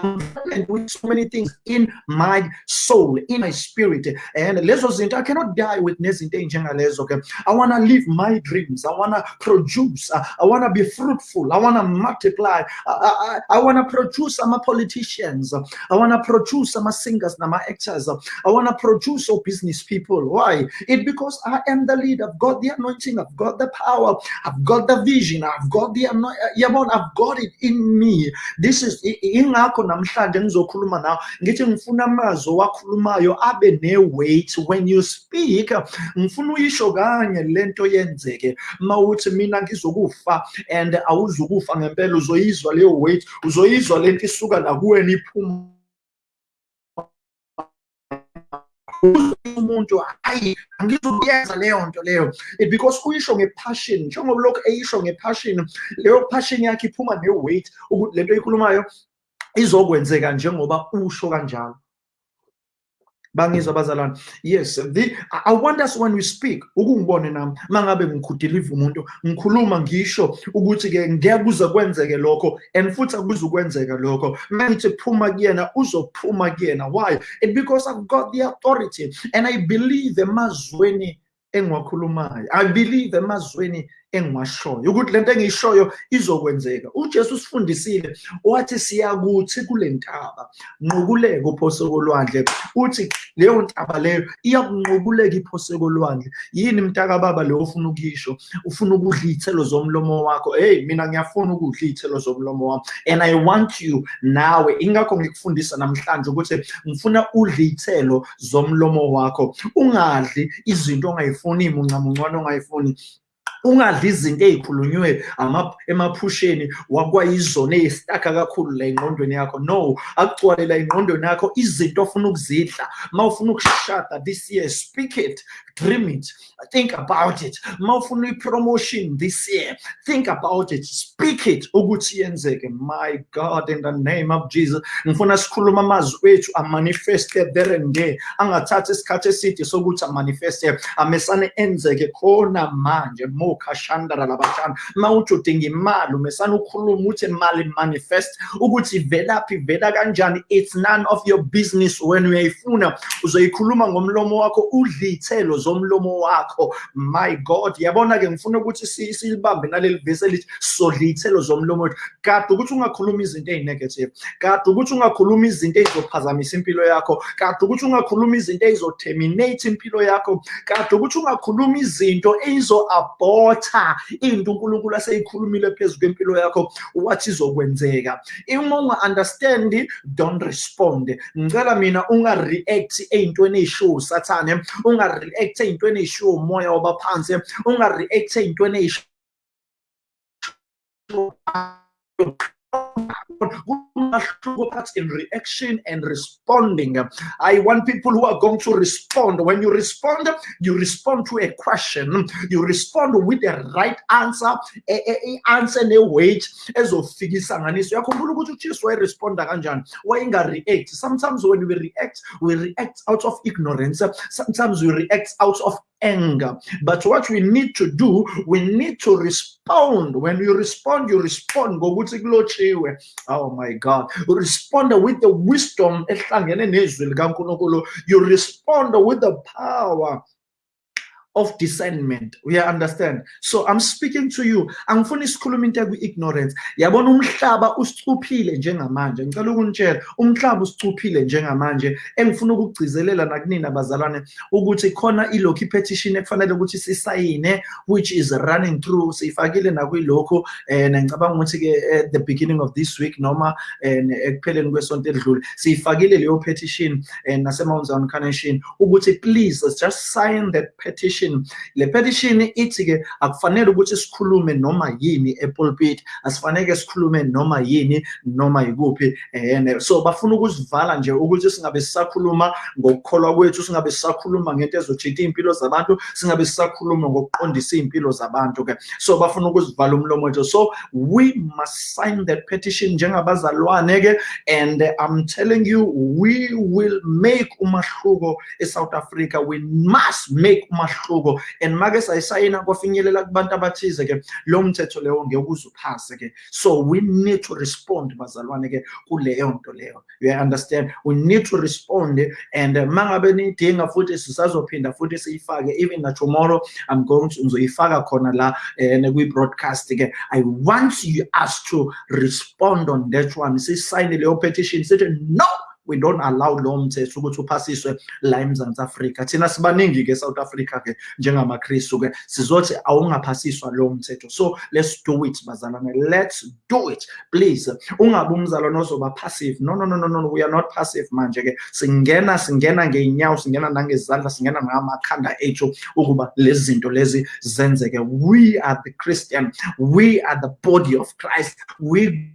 and doing so many things in my soul, in my spirit. And lezo I cannot die with nezinto ey'njengalezo. Okay, I want to live my dreams. I want to produce. I, want to be fruitful. I want to multiply. I, I, I want to produce some politicians. I want to produce some singers, some actors. I want to produce all business people. Why? It because I am the lead. I've got the anointing. I've got the power. I've got the vision. I've got the anointing. I've got it in me. This is ingakho namhlanje ngizokhuluma nawe ngithi ngifuna amazwi owakhulumayo abe ne-weight. When you speak ngifuna uyisho kanye lento yenzeke. Mawuthi mina ngizokufa and awuzukufa ngempela uzoyizwa leyo weight uzoyizwa lento isuka nakuwena iphuma. Umuntu hayi angizukuyenza leyo nto leyo. It because uyisho ngepassion njengoba lokhu eyisho ngepassion leyo passion yakhe iphuma ne-weight. Ukuthi lento eyikhulumayo izokwenzeka njengoba usho kanjalo. Bangizwa bazalwane? Yes the, i want us when we speak ukungibone nami. Mangabe ngikhudiliva umuntu ngikhuluma ngisho ukuthi-ke ngiyakuze kwenzeke lokho and futhi akuze ukwenzeka lokho. Mangithi phuma kuyena uzophuma kuyena. Why? It because i've got the authority and i believe emazweni engiwakhulumayo i believe emazweni engiwashoyo ukuthi lento engiyishoyo izokwenzeka. uJesu sifundisile wathi siyakuthi kule ntaba nqukuleke uphoseko lwandle. Uthi leyo ntaba leyo iyakunqubuleka iphoseko lwandle. Yini mntaka baba leyo ufuna ukuyisho? Ufuna ukudla iy'thelo zomlomo wakho? Hey mina ngiyafuna ukudla iy'thelo zomlomo wami and i want you nawe. Ingakho ngikufundisa namhlanje ukuthi ngifuna udle iy'thelo zomlomo wakho. Ungadli izinto ongayifuni imuncamuncwane ongayifuni ungadli izinto ey'khulunywe emaphusheni wakwayizona ey'stakha kakhulu la engqondweni yakho. No akugcwalela la engqondweni yakho izinto ofuna ukuzidla. Ma ufuna ukushada this year speak it dream it think about it. Ma ufuna i-promotion this year think about it speak it ukuthi yenzeke. My god in the name of jesus ngifuna sikhuluma amazwi wethu amanifeste there and there. Angathathi isikhathi eside sokuthi amanifeste amesane enzeke khona manje mokhashandara labashana uma uthi udinga imali umesane ukhuluma uthi imali manifest ukuthi ivelaphi ivela kanjani? It's none of your business when uyayifuna. Uzoyikhuluma ngomlomo wakho udle iy'thelo zomlomo wakho. My god yabona ke ngifuna ukuthi silibambe naleli vesi elithi sodla iy'thelo zomlomo wethu. Kade ukuthi ungakhuluma izinto ey'negative kade ukuthi ungakhuluma izinto ey'zophazamisa impilo yakho kade ukuthi ungakhuluma izinto ey'zoterminate impilo yakho kade ukuthi ungakhuluma izinto ey'zo-abhotha into unkulunkulu aseyikhulumile phezu kwempilo yakho wathi izokwenzeka. Uma unga-understand don't respond. Ngicela mina unga-react ey'ntweni ey'shiwo usathane unga-react ey'ntweni ey'shiwo umoya wabaphansi. Unga-react ey'ntweni ey'shiwo in reaction and responding. I want people who are going to respond. When you respond, you respond to a question. You respond with the right answer, a, a, a answer ne-weight ezofikisa nganiso yakhumbula ukuthi ujesu wayeresponda kanjani wayenga-react sometimes when we react we react out of ignorance sometimes we react out of anger. But what we need to do, we need to respond. When you respond, you respond. Oh my God. Respond with the wisdom. You respond with the power of discernment. We understand. So i'm speaking to you. Angifuni sikhuluma into kwi-ignorance yabona umhlaba usicuphile njengamanje. Ngicela ukunitshela. Umhlaba usicuphile njengamanje. Engifuna ukugcizelela nakunini abazalwane ukuthi khona ilokhu ipetition ekufanele ukuthi sisayine which is running through. Siyifakile nakwilokhu. Um ngicabanga ukuthi-ke at the beginning of this week noma um ekupheleni kwesonto elidlule siyifakile leyo petition um nasemount zion carnation ukuthi please just sign that petition petition. Le petition ithi ke akufanele ukuthi sikhulume noma yini epulpit asifanele sikhulume noma yini noma yikuphi and so bafuna ukusivala nje ukuthi singabe sisakhuluma ngokukholwa kwethu singabe sisakhuluma ngento ezojitha impilo zabantu singabe sisakhuluma ngokuqondisa impilo zabantu ke so bafuna ukusivala umlomo wethu. So we must sign that petition njengabazalwane ke and i'm telling you we will make umahluko eSouth Africa. We must make umahluko inqubo and make sayisayina kwafinyelela kubantu abathize ke lo mthetho leyo ngeke ke. So we need to respond bazalwane ke kuleyo nto leyo. You understand? We need to respond and mangabe nidinga futhi sisazophinda futhi siyifake even na tomorrow i'm going to ngizoyifaka khona la eh kwi broadcast ke. I want you us to respond on that one. Sisayine leyo petition sithi no we don't allow lo mthetho ukuthi uphasiswe la eMzantsi Afrika. Thina sibaningi ke South Africa ke njengamaKristu ke sizothi awungaphasiswa lo mthetho. So let's do it bazalwane. Let's do it. Please ungabe umzalwane ozoba passive. No no no no no we are not passive manje ke. Singena singena ngeenyawo singena nangezandla singena ngamakhanda ethu ukuba lezi zinto lezi zenzeke. We are the Christian. We are the body of Christ. We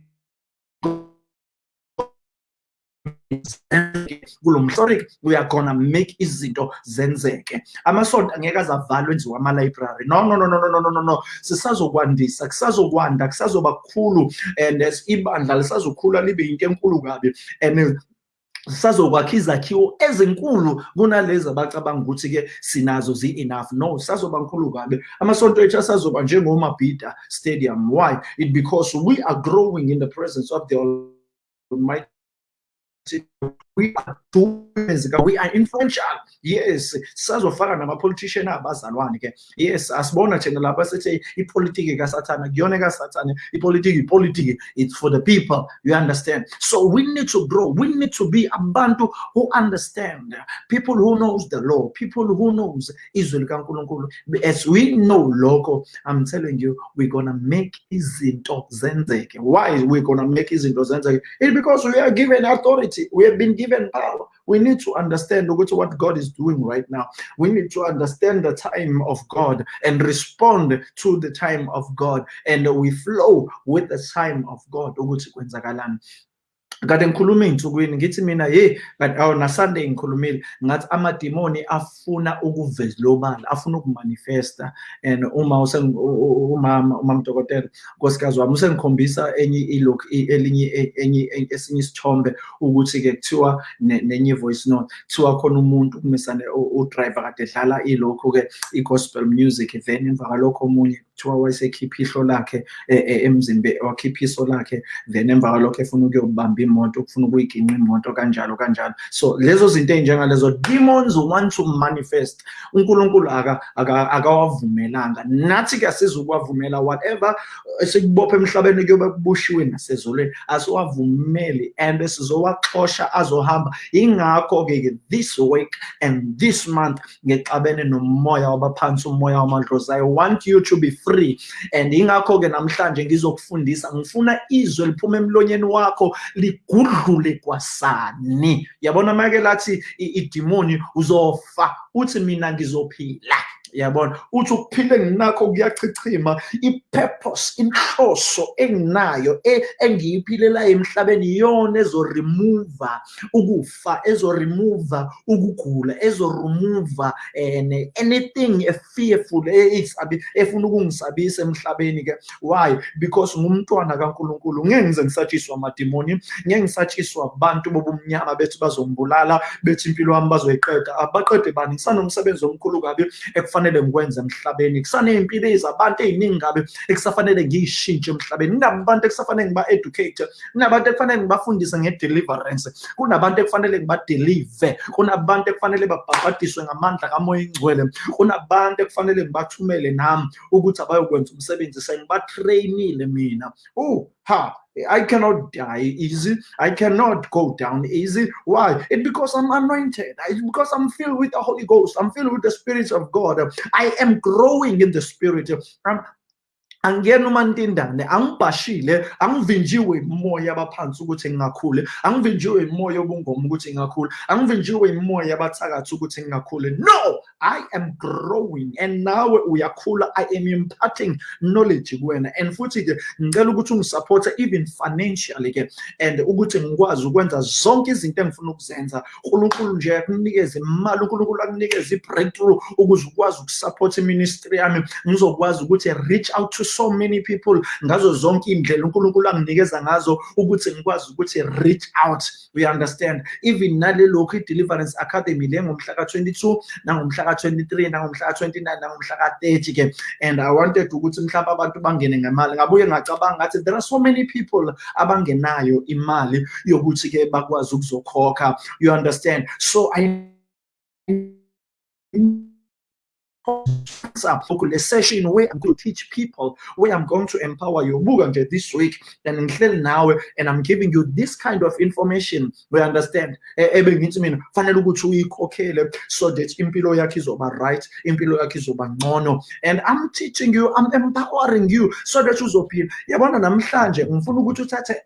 mhlorike we are gonna make izinto zenzeke. Amasonto angeke azavalwe enziwe ama-library no no no no no no no no sisazokwandisa kusazokwanda kusazoba kukhulu and ibandla lisazokhula libe yinto enkulu kabi. And sisazokwakha izakhiwo ezinkulu kunalezi abacabanga ukuthi-ke sinazo zi-enough. No sazoba nkulu kabi. Amasonto ethu asazoba njengomabhida stadium. Why? It because we are growing in the presence of the almighty to we are doers we are influential. Yes sisazofaka nama-politician abazalwane ke. Yes asibona thina lapha sithi ipolitiki kasathana kuyona kasathane ipolitiki ipolitiki it's for the people you understand? So we need to grow we need to be a abantu who understand. People who knows the law people who knows izwi likankulunkulu. As we know lokho i'm telling you we're gonna make izinto zenzeke. Why we're gonna make izinto zenzeke? It's because we are given authority. We have been given power we need to understand what God is doing right now. We need to understand the time of God and respond to the time of God. And we flow with the time of God. Kade ngikhuluma ey'nsukwini ngithi mina ye awu nasunday ngikhulumile. Ngathi amadimoni afuna ukuvezilobala afuna ukumanifesta. And uma umama umama dokotela nkosikazi wami usengikhombisa enye elinye enye esinye isithombe ukuthi-ke kuthiwa nenye voice note kuthiwa khona umuntu kumisane udriver kade edlala ilokhu-ke i-gospel music then emva kwalokho omunye kuthiwa wayesekhipha ihlo lakhe emzimbe wakhipha iso lakhe then emva kwalokho efuna ukuyobamba imoto ufuna ukuyiginqa imoto kanjalo kanjalo. So lezo zinto ey'njengalezo demons want to manifest unkulunkulu akawavumelanga. Nathi-ke asizukuwavumela whatever esikubopha emhlabeni kuyobe kubushiwe nasezolweni asiwavumeli and sizowaxosha azohamba. Ingakho-ke this week and this month ngexabene nomoya wabaphansi umoya wamadlozi i want you to be and ingakho-ke namhlanje ngizokufundisa ngifuna izwe liphuma emlonyeni wakho ligudlule kwasani. Yabona make lathi idimoni uzofa uthi mina ngizophila. Yabona? Uthi ukuphila enginakho kuyachichima. I-purpose inhloso enginayo engiyiphilela emhlabeni iyona ezorimuva ukufa ezorimuva ukugula ezorimuva and anything fearful efuna ukungisabisa emhlabeni ke. Why? Because ngumntwana kaNkuluNkulu. Ngeke ngize ngisatshiswa amadimoni ngeke ngisatshiswa abantu bobumnyama bethi bazongibulala bethi impilo yami bazoyiqeda. Abaqede bani? Ngisanomsebenzi omkhulu kabi ekufanele ngikwenze emhlabeni. Kusaney'mpilo ezabantu ey'ningi kabi ekusafanele ngiyishintshe emhlabeni. Kunabantu ekusafanele ngiba-educate kunabantu ekufanele ngibafundise nge-deliverance kunabantu ekufanele ngibadelive kunabantu ekufanele babhabhadiswe ngamandla kamoya ingcwele kunabantu ekufanele ngibathumele nami ukuthi abayokwenza umsebenzi. Sengibatreyinile mina. Uh ha I cannot die easy. I cannot go down easy. Why? It's because I'm anointed. It's because I'm filled with the Holy Ghost. I'm filled with the Spirit of God. I am growing in the Spirit. I'm angiyena umantindane angibhashile angivinjiwe imoya abaphansi ukuthi ngingakhule angivinjiwe imoya obungoma ukuthi ngingakhule angivinjiwe imoya abathakathi ukuthi ngingakhule no i am growing and nawe uyakhula i am imparting knowledge kuwena. And futhi-ke ngicela ukuthi even financially ke and ukuthi ngikwazi ukwenza zonke izinto engifuna ukuzenza. Unkulunkulu nje akunikeze imali unkulunkulu akunikeze i-breakthrough ukuze ukwazi ukusupporta iministry yami. Ngizokwazi ukuthi reach out to so many people ngazo zonke indlela uNkulunkulu anginikeza ngazo ukuthi ngikwazi ukuthi reach out. We understand? Even nalelokhu i-deliverance academy le ngomhla ka-22 nangomhla ka-23 nangomhla ka-29 nangomhla ka-30 ke. And i wanted ukuthi mhlawumbe abantu bangene ngemali. Ngabuye ngacabanga ngathi there are so many people abangenayo imali yokuthi-ke bakwazi ukuzokhokha. You understand? So i a session where I'm going to teach people, where I'm going to empower you. Buga this week, and until now, and I'm giving you this kind of information. We understand. Fanele ukuthi uyikhokhele so that impilo yakho izoba right, impilo yakho izoba ngcono. And I'm teaching you, I'm empowering you so that uzophila. Yabona namhlanje ngifuna ukuthi uthathe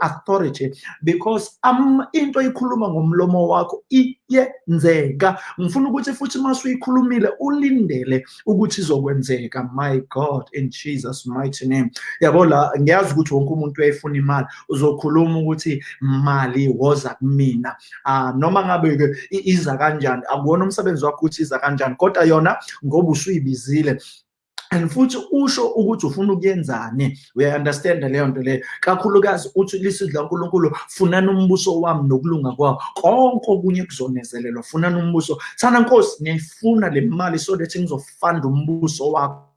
authority because am into ikhuluma ngomlomo wakho iyenzeka. Ngifuna ukuthi futhi masuyikhulumile ulindele ukuthi izokwenzeka. My god in jesus mighty name. Yabo la ngiyazi ukuthi wonke umuntu uyayifuna imali. Uzokhuluma ukuthi mali woza kumina. Ah noma ngabe ke iza kanjani? Akuwona umsebenzi wakho ukuthi iza kanjani kodwa yona ngoba usuyibizile. And futhi usho ukuthi ufuna ukuyenzani? Uyaunderstand leyo nto leyo? Kakhulukazi uthi lisizwi lankulunkulu funani umbuso wami nokulunga kwawo. Konke okunye kuzonezelelwa funani umbuso. Thana nkosi ngiyayifuna le mali so that ngizofanda umbuso wakho.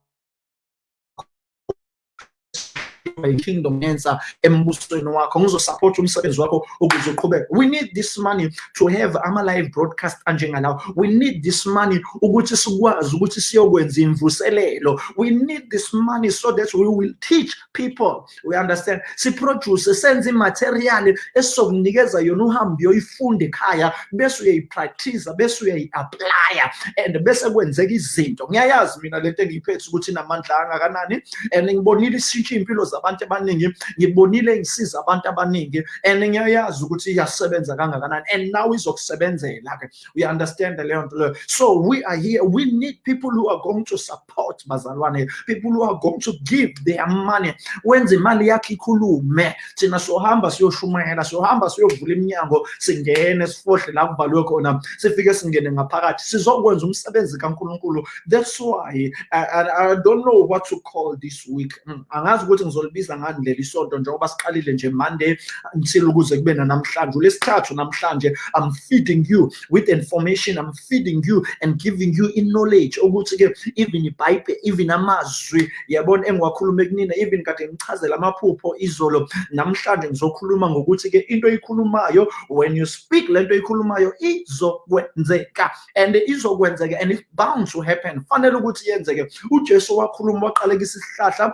I-kingdom yenza uh, embusweni wakho ngizosupport umsebenzi wakho ukuze uqhubeke. We need this money to have ama-live broadcast anjengalawo we need this money ukuthi sikwazi ukuthi siyokwenza imvuselelo. We need this money so that we will teach people. We understand? Siproduce senze imaterial esizokunikeza yona uhambe uyoyifunda ekhaya bese uyayipractice bese uyayi-aplya and bese kwenzeka izinto. Ngiyayazi mina lento engiyiphethe ukuthi inamandla angakanani and ngibonile isitsha iy'mpilo zabantu abaningi ngibonile ngisiza abantu abaningi and ngiyayazi ukuthi iyasebenza kangakanani and now izokusebenzela-ke. We understand leyo nto leyo. So we are here. We need people who are going to support bazalwane people who are going to give their money. Wenze imali yakho ikhulume. Thina sohamba siyoshumayela sohamba siyovula iminyango singene sifohle la kuvalwe khona sifike singene ngaphakathi sizokwenza umsebenzi kankulunkulu. That's why I, I, I don't know what to call this week. Mm, angazi ukuthi ngizolibiza ngani leli sonto njengoba siqalile nje monday until ukuze kube nanamhlanje. Ulesithathu namhlanje i'm feeding you with information i'm feeding you and giving you in knowledge ukuthi-ke even ibhayibheli even amazwi yabona engiwakhulume kunina even kade ngichazela amaphupho izolo. Namhlanje ngizokhuluma ngokuthi-ke into oyikhulumayo when you speak le nto oyikhulumayo izokwenzeka. And izokwenzeka and it's bound to happen fanele ukuthi yenzeke. Ujesu wakhuluma waqalekisa isihlahla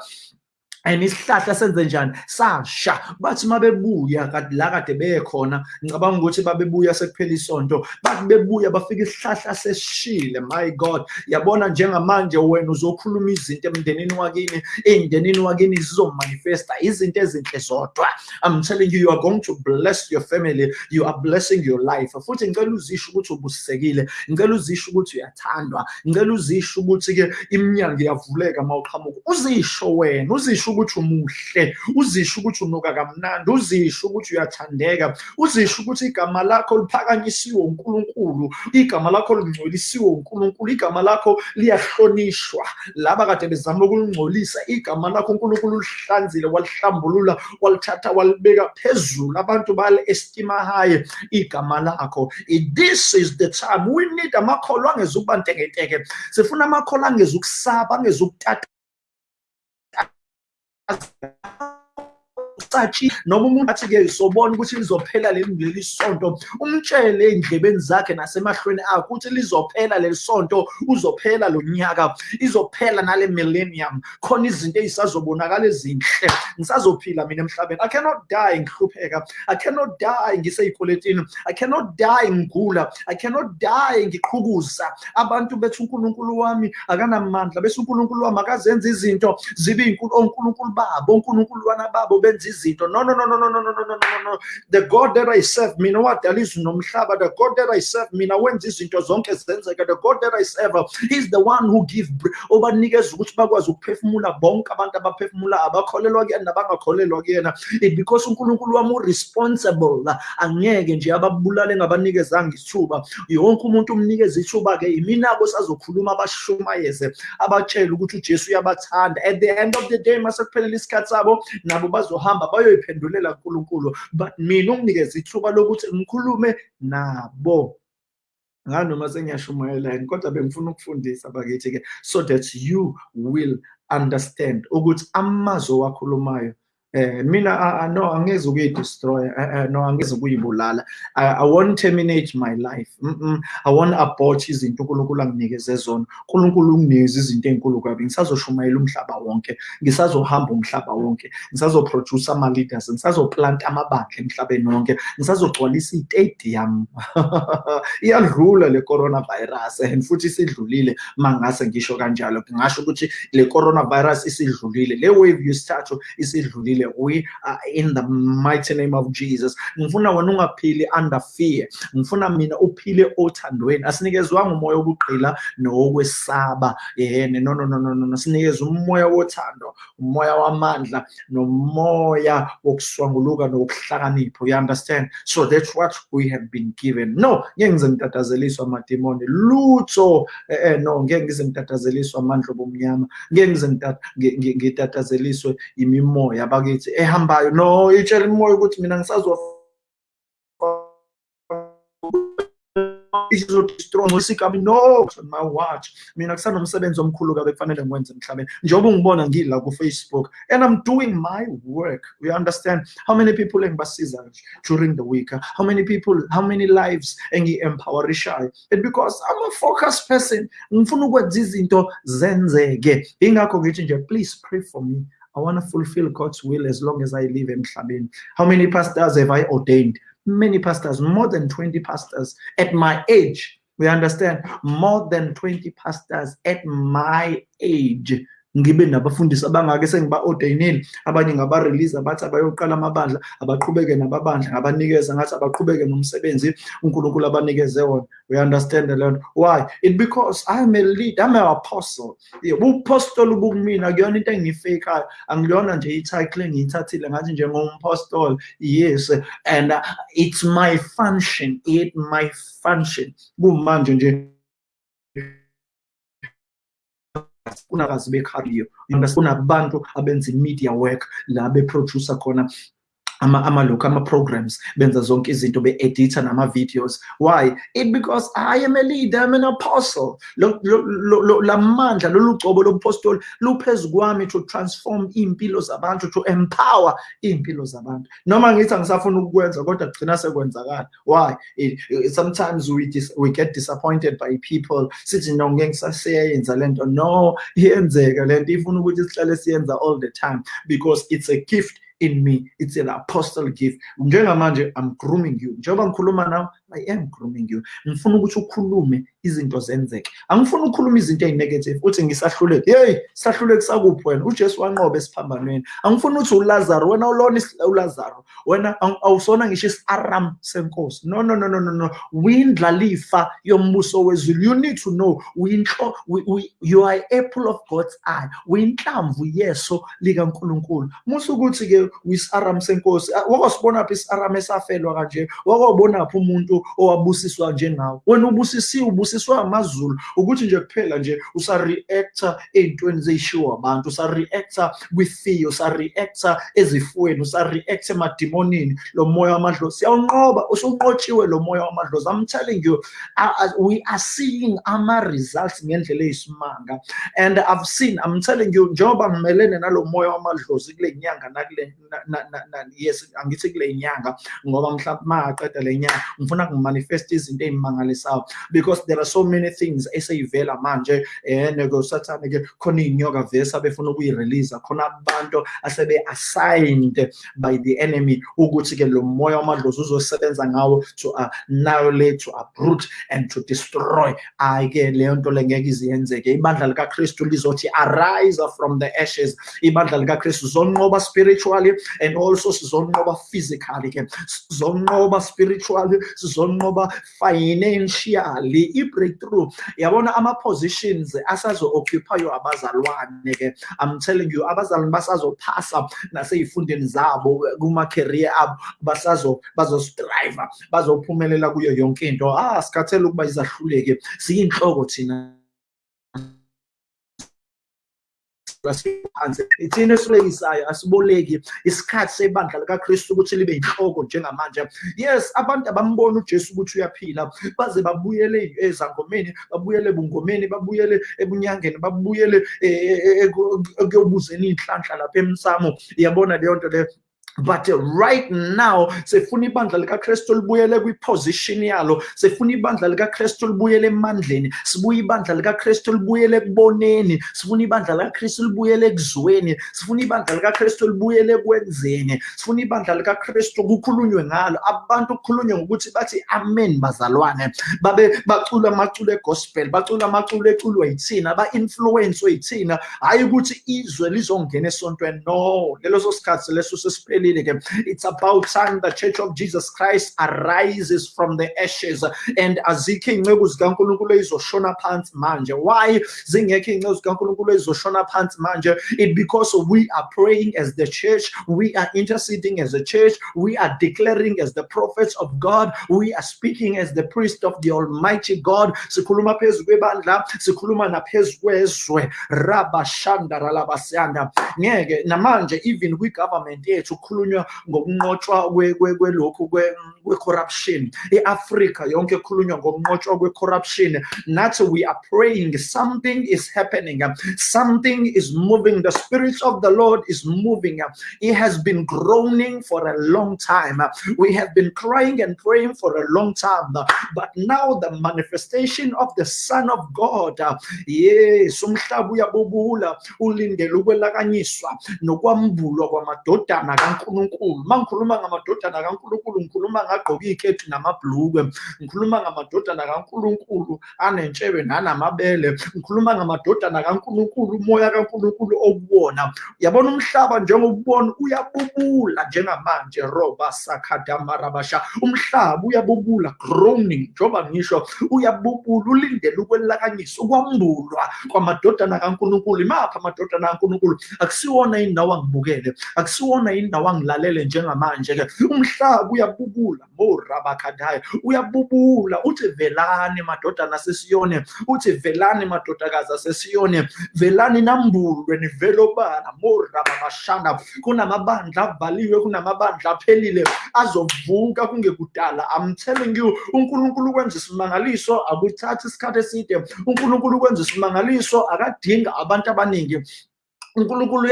and isihlahla senze njani? Sasha. Bathi mabebuya kade la kade bekhona ngicabanga ukuthi babebuya sekuphela isonto. Bathi bebuya bafika isihlahla sesishile my god. Yabona njengamanje wena uzokhuluma izinto emndenini wakini ey'ndenini wakini zizomanifesta izinto ezinhle zodwa. I'm telling you you are going to bless your family. You are blessing your life. Futhi ngicela uzisho ukuthi ubusisekile ngicela uzisho ukuthi uyathandwa. Ngicela uzisho ukuthi-ke iminyango iyavuleka ma uqhamuka uzisho wena uzisho ukuthi umuhle uzisho ukuthi unuka kamnandi uzisho ukuthi uyathandeka uzisho ukuthi igama lakho liphakanyisiwe unkulunkulu igama lakho lingcolisiwe unkulunkulu igama lakho liyahlonishwa. Laba kade bezama ukulingcolisa igama lakho unkulunkulu ulihlanzile walihlambulula walithatha walibeka phezulu. Abantu bali-estima high igama lakho this is the time we need amakholo angezukuba ntekenteke. Sifuna amakholo angezukusaba angezukutata as sathi noma umuntu athi-ke sobona ukuthi lizophela leli leli sonto umtshele ey'ndlebeni zakhe nasemahlweni akho ukuthi lizophela leli sonto uzophela lo nyaka izophela nale millennium. Khona izinto ey'sazobonakala ezinhle. Ngisazophila mina emhlabeni. I cannot die ngihlupheka. I cannot die ngisey'kweletini. I cannot die ngigula. I cannot die ngiqhukuza abantu bethi unkulunkulu wami akanamandla. Bese unkulunkulu wami akazenza izinto zibe onkulunkulu babo onkulunkuluwana babo benza izinto no no no no no no no no no no no. The god that i serve mina izulu nomhlaba the god that i serve mina wenza izinto zonke zenzeka. The god that i serve he's the one who give obanikeza ukuthi bakwazi ukuphefumula bonke abantu abaphefumula abakholelwa kuyena nabangakholelwa kuyena. It because unkulunkulu wami uresponsible angeke nje ababulale ngabanikezanga isithuba yonke umuntu umnikeza ithuba-ke imina-ko sazokhuluma abashumayeze abatshele ukuthi ujesu uyabathanda. At the end of the day masekuphelela isikhathi sabo nabo bazohamba bayoyiphendulela nkulunkulu but mina unginikeza ithuba lokuthi ngikhulume nabo. Nganoma sengiyashumayela yini kodwa bengifuna ukufundisa bakithi-ke so that you will understand ukuthi amazwi owakhulumayo eh mina no angeze ukuyi-destroy no angeze ukuyibulala. I won't terminate my life. Mm -mm. i won't abort izinto unkulunkulu anginikeze zona. Unkulunkulu unginikeze izinto ey'nkulu kabi. Ngisazoshumayela umhlaba wonke. Ngisazohamba umhlaba wonke. Ngisazoproduce ama-leaders. Ngisazoplanta amabandla emhlabeni wonke. Ngisazogcwalisa iy'tadium (laughs) iyadlula le coronavirus and futhi isidlulile. Mangase ngisho kanjalo. Ngingasho ukuthi le coronavirus isidlulile. Le wave yesithathu isidlulile. We are in the mighty name of Jesus ngifuna wena ungaphili under fear ngifuna mina uphile othandweni asinikezwanga umoya wokugqila nowokwesaba yene no no no no no sinikezwe umoya wothando umoya wamandla nomoya wokuswanguluka nokuhlakanipha you understand so that's what we have been given no ngeke ngize ngitatazeliswa amadimoni lutho eh no ngeke ngize ngitatazeliswa amandla obumnyama ngeke ngize ngitatazeliswe imimoya bakithi ehambayo eh, no itshela imoya ukuthi mina ngisazofa. Izodestroy ngosikami no my watch mina kusanomsebenzi omkhulu kabe kufanele ngiwenze emhlabeni. Njengoba ungibona ngila ku-facebook and i'm doing my work you understand? How many people engibasiza during the week? How many people how many lives engi-empowerishayo and because i'm a focused person ngifuna ukwenza izinto zenzeke. Ingakho ngithi nje please pray for me I want to fulfill God's will as long as I live in Mhlabeni. How many pastors have I ordained? Many pastors, more than 20 pastors at my age. We understand more than 20 pastors at my age ngibe nabafundisi abangake sengiba-ordayinile abanye ngaba-release abathi abayoqala amabandla abaqhubeke nababandla ngabanikeza ngathi abaqhubeke nomsebenzi unkulunkulu abanikeze wona. We understand the lento why? It because i'm a lead i'm an apostle. Ubupostoli bukumina kuyona into engiyifekayo angilona nje i-title engiyithathile ngathi njengompostoli yes and uh, it's my function it my function. Kumanje nje unarazibekhayo ungasibona abantu abenza imediawork la beproducer khona ama amalokhu ama-programs benza zonke izinto be-editha nama-videos. Why? It because i am a leader i'm an apostle. Lamandla lolu gcobo lobupostoli luphezu kwami to transform iy'mpilo zabantu to empower iy'mpilo zabantu. Noma ngithi angisafuna ukukwenza kodwa kugcina sekwenzakala. Why? It, sometimes we, dis, we get disappointed by people. Sithi no ngeke ngisaseyenza le nto. No iyenzeka. Le nto ifuna ukuthi sihlale siyenza all the time because it's a gift in me. It's an apostle gift. I'm grooming you. Njengoba ngikhuluma nawe i am grooming you. Ngifuna ukuthi ukhulume izinto zenzeke. Angifuni ukukhuluma izinto ezinegative uthi ngisahluleke. Hey sahluleke sakuphi wena? Ujesu wanqoba esiphambanweni. Angifuni ukuthi ulazaro wena ulona ulazaro wena awusona ngisho isi-aram senkosi. No no no no no no. Windlalifa yombuso wezulu. You need to know. Winhlo you are apple of god's eye. Winhlamvu yeso likankulunkulu. Musa ukuthi-ke uyisi-aram senkosi wakosibonaphi isi-aram esafelwa kanje? Wakobonaphi umuntu owabusiswa njengawe? Wena ubusisiwe ubusiswa amazulu ukuthi nje kuphela nje usa-reacta ey'ntweni zey'shiwo abantu usa-reacta kwi-fear usa-reacta ezifweni usa-reacta emadimonini lo moya wamadlozi. Siyawunqoba usunqotshiwe lo moya wamadlozi. I'm telling you uh, we are seeing ama-results ngendlela eyisimanga. And i've seen i'm telling you njengoba ngimelene nalo moya wamadlozi kule nyanga nakule yes angithi kule nyanga ngoba mhlawumbe mangaqeda le nyanga ngifuna ngimanifeste izinto ey'mangalisayo because there are so many things eseyivela manje um sathane-ke khona iy'nyoka vese abefuna ukuyi-release khona abantu asebe-assigned by the enemy. Ukuthi-ke lo moya wamadlozi uzosebenza ngawo to annihilate to uproot and to destroy. Hayi-ke leyo nto le ngeke iziyenzeke ibandla likakristu lizothi arise from the ashes. Ibandla likakristu zonqoba spiritually and also sizonqoba physically ke sizonqoba spiritually sizonqoba financially i-breakthrough yabona ama-positions asazo-occupywa abazalwane ke. I'm telling you abazalwane basazophasa nasey'fundeni zabo kuma-career abo basazo bazostriva bazophumelela kuyo yonke into. Ah sikhathele ukuba izahluleke. Siyinhloko thina. Phansi ithina esilekisayo asiboleki isikhathi sebandla likakristu ukuthi libe yinhloko njengamanje. Yes abantu abambona ujesu ukuthi uyaphila baze babuyele ezangomeni babuyele ebungomeni babuyele ebunyangeni babuyele ekuyobuzeni iy'nhlanhla lapha emsamo. Yabona leyo nto leyo but uh, right now sefuna ibandla likakristu libuyele kwiposition yalo sefuna ibandla likakristu libuyele emandleni sibuye ibandla likakristu libuyele ekuboneni sifuna ibandla likakristu libuyele ekuzweni sifuna ibandla likakristu libuyele ekwenzeni sifuna ibandla likakristu kukhulunywe ngalo. Abantu kukhulunywe ngokuthi bathi amen bazalwane. Babe bacula amaculo egospel bacula amaculo eculwa yithina ba-influence yithina. Hhayi ukuthi izwe lizongena esontweni. No leso sikhathi leso sesiphelile it's about time the church of jesus christ arises from the ashes. And azikho iy'nceku zikankulunkulu ezizoshona phansi manje. Why zingekho iy'nceku zikankulunkulu ezizoshona phansi manje? It because we are praying as the church. We are interceding as a church. We are declaring as the prophets of god. We are speaking as the priest of the almighty god. Sikhuluma phezu kwebandla. Sikhuluma naphezu kwezwe. Rabashandaralabasiyanda. Ngeke namanje even kwi-government yethu kukhulunywa ngokunqotshwa kwelokhu kwe-corruption i-afrika yonke ekhulunywa ngokunqotshwa kwe-corruption nathi we are praying something is happening. Something is moving. The spirit of the lord is moving. He has been groaning for a long time. We have been crying and praying for a long time. But now the manifestation of the son of god yes umhlaba uyabubula ulindele ukwelakanyiswa nokwambulwa kwamadodana kaNkuluNkulu mangikhuluma ngamadodana kaNkuluNkulu ngikhuluma ngagqoka ikhethi namabhlukwe ngikhuluma ngamadodana kaNkuluNkulu anentshebe nanamabele ngikhuluma ngamadodana kaNkuluNkulu umoya kaNkuluNkulu okuwona. Yabona umhlaba njengokubona uyabubula njengamanje. Roba sakadamarabasha umhlaba uyabubula groaning njengoba ngisho uyabubula ulindele ukwelakanyiswa ukwambulwa kwamadodana kaNkuluNkulu. Imapha amadodana kaNkuluNkulu? Akusiwona indawo angibukele akusiwona indawo angilalele njengamanje ke umhlaba uyabubula. Morabakadaya uyabubula. Uthi velani madodana sesiyone. Uthi velani madodakazi asesiyone velani nambulwe nivele obala. Morabamashanda kunamabandla avaliwe kunamabandla aphelile azovuka kungekudala. I'm telling you unkulunkulu ukwenza isimangaliso akuthathi isikhathi eside. Unkulunkulu ukwenza isimangaliso akadinga abantu abaningi. Unkulunkulu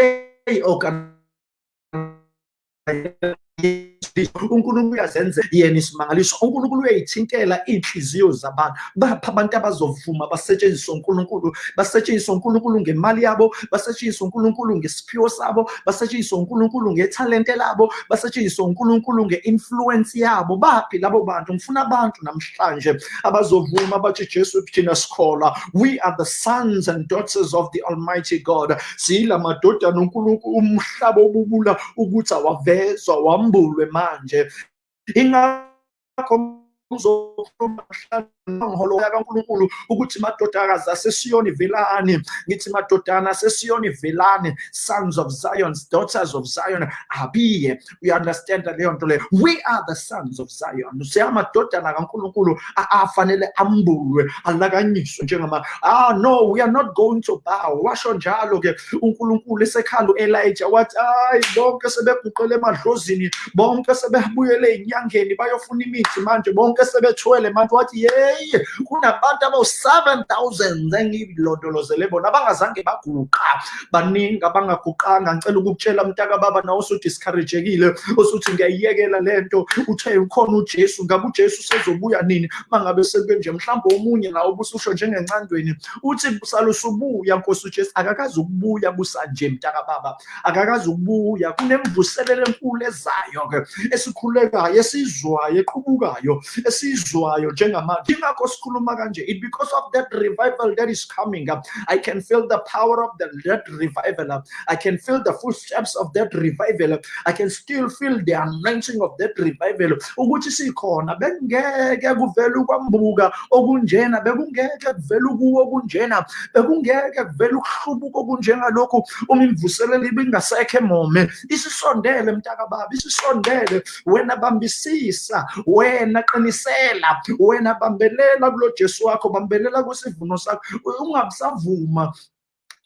Thank you. Unkulunkulu uyazenza yena isimangaliso. Unkulunkulu uyayithintela iy'nhliziyo zabantu. Bapha abantu abazovuma basetshenziswe unkulunkulu basetshenziswe unkulunkulu ngemali yabo basetshenziswe unkulunkulu ngesiphiwo sabo basetshenziswe unkulunkulu ngethalente labo basetshenziswe unkulunkulu nge-influence yabo. Baphi labo bantu? Ngifuna abantu namhlanje abazovuma bathi jesu thina sikholwa. We are the sons and daughters of the almighty god. Siyila madodana unkulunkulu umhlaba obubula ukuthi awavezwa wambulwe. Manje ingakho uzokhuluma ngiholo kaNkuluNkulu ukuthi madodakazi asesiyoni velani ngithi madodana asesiyoni velani sons of Zion daughters of Zion abiye. We understand leyo nto we are the sons of Zion. Siyamadodana kaNkuluNkulu afanele ambulwe alakanyiswe njengama ah no we are not going to bow. Washo njalo ke uNkulunkulu wathi bonke sebeguqele emadlozini bonke sebebuyele bayofuna imithi manje bonke sebethwele manje. Wathi kunabantu abawu-seven thousand engilondolozele bona abangazange baguqa. Baningi abangaguqanga ngicela ukukutshela mntaka baba nawe usu-discouragekile osuthi ngiyayiyekela le nto. Uthe ukhona ujesu ngabe ujesu sezobuya nini? Uma ngabe sekunje mhlawumbe omunye nawo bususho njengencandweni uthi salusubuya nkosi ujesu akakazi ukubuya busanje mntaka baba. Akakazi ukubuya kunemvuselelo enkulu ezayo-ke esikhulekayo esizwayo eqhubukayo esizwayo njengamanje. Ingakho sikhuluma kanje it because of that revival that is coming up i can feel the power of the, that revival uh, i can feel the footsteps of that revival uh, i can still feel the anointing of that revival. Ukuthi sikhona bekungeke kuvele ukwambuka okunjena bekungeke kuvele ukuwo okunjena bekungeke kuvele ukuhlubuka okunjengalokhu uma imvuselelo ibingasekho emome. Isisondele mntaka baba isisondele. Wena bambisisa wena qinisela wena bambelela kulo Jesu wakho bambelela kwisivuno sakho ungabisavuma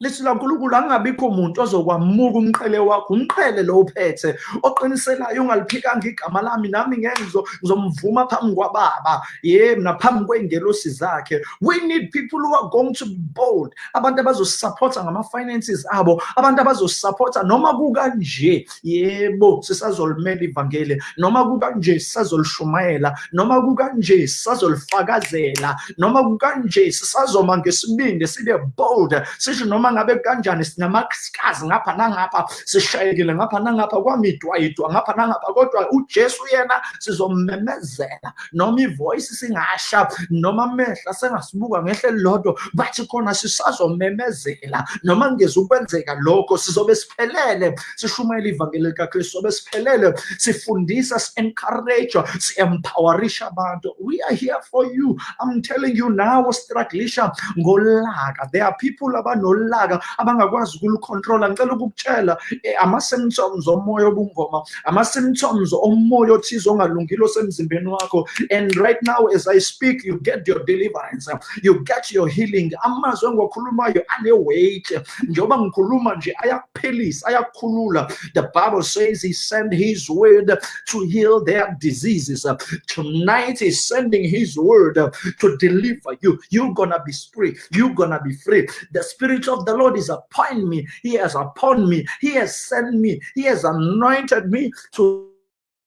lithi lankulunkulu angabikho muntu ozokwamuka umqhele wakho umqhele lo uphethe oqiniselayo ungaliphikanga igama lami nami ngeke ngizomvuma phambi kwababa. Yebo naphambi kwey'ngelosi zakhe. We need people who are going to be bold. Abantu abazosupporta ngama-finances abo abantu abazosupporta. Noma kukanje yebo sisazolimela ivangeli. Noma kukanje sisazolishumayela noma kukanje sisazolifakazela. Noma kukanje sisazoma ngesibindi sibe bold. Sisho noma ngabe kanjani? Sinamakhosikazi ngapha nangapha sishayekile ngapha nangapha kwamidwayidwa ngapha nangapha kodwa ujesu yena sizommemezela noma ivoyisi singasha noma amehla sengasibuka ngehle elilodwa bathi khona sisazomemezela. Noma kungeza ukwenzeka lokho sizobe siphelele. Sishumayela ivangeli likakristu sobe siphelele. Sifundisa si-encourage si-empowerisha abantu. We are here for you. I'm telling you now strugglisha ngolaka. There are people abanolaka abangakwazi ngicela ukukutshela eh, ama-symptoms omoya obungoma ama-symptoms omoya othize ongalungile osemzimbeni wakho. And right now as i speak you get your deliverance you get your healing. Amazwi engiwakhulumayo ane-weight. Njengoba ngikhuluma nje ayakuphelisa ayakukhulula the bible says he sent his word to heal their diseases. Tonight he's sending his word to deliver you. You're gonna be free. You're gonna be free. The spirit of the lord is upon me. He has upon me. He has sent me. He has anointed me to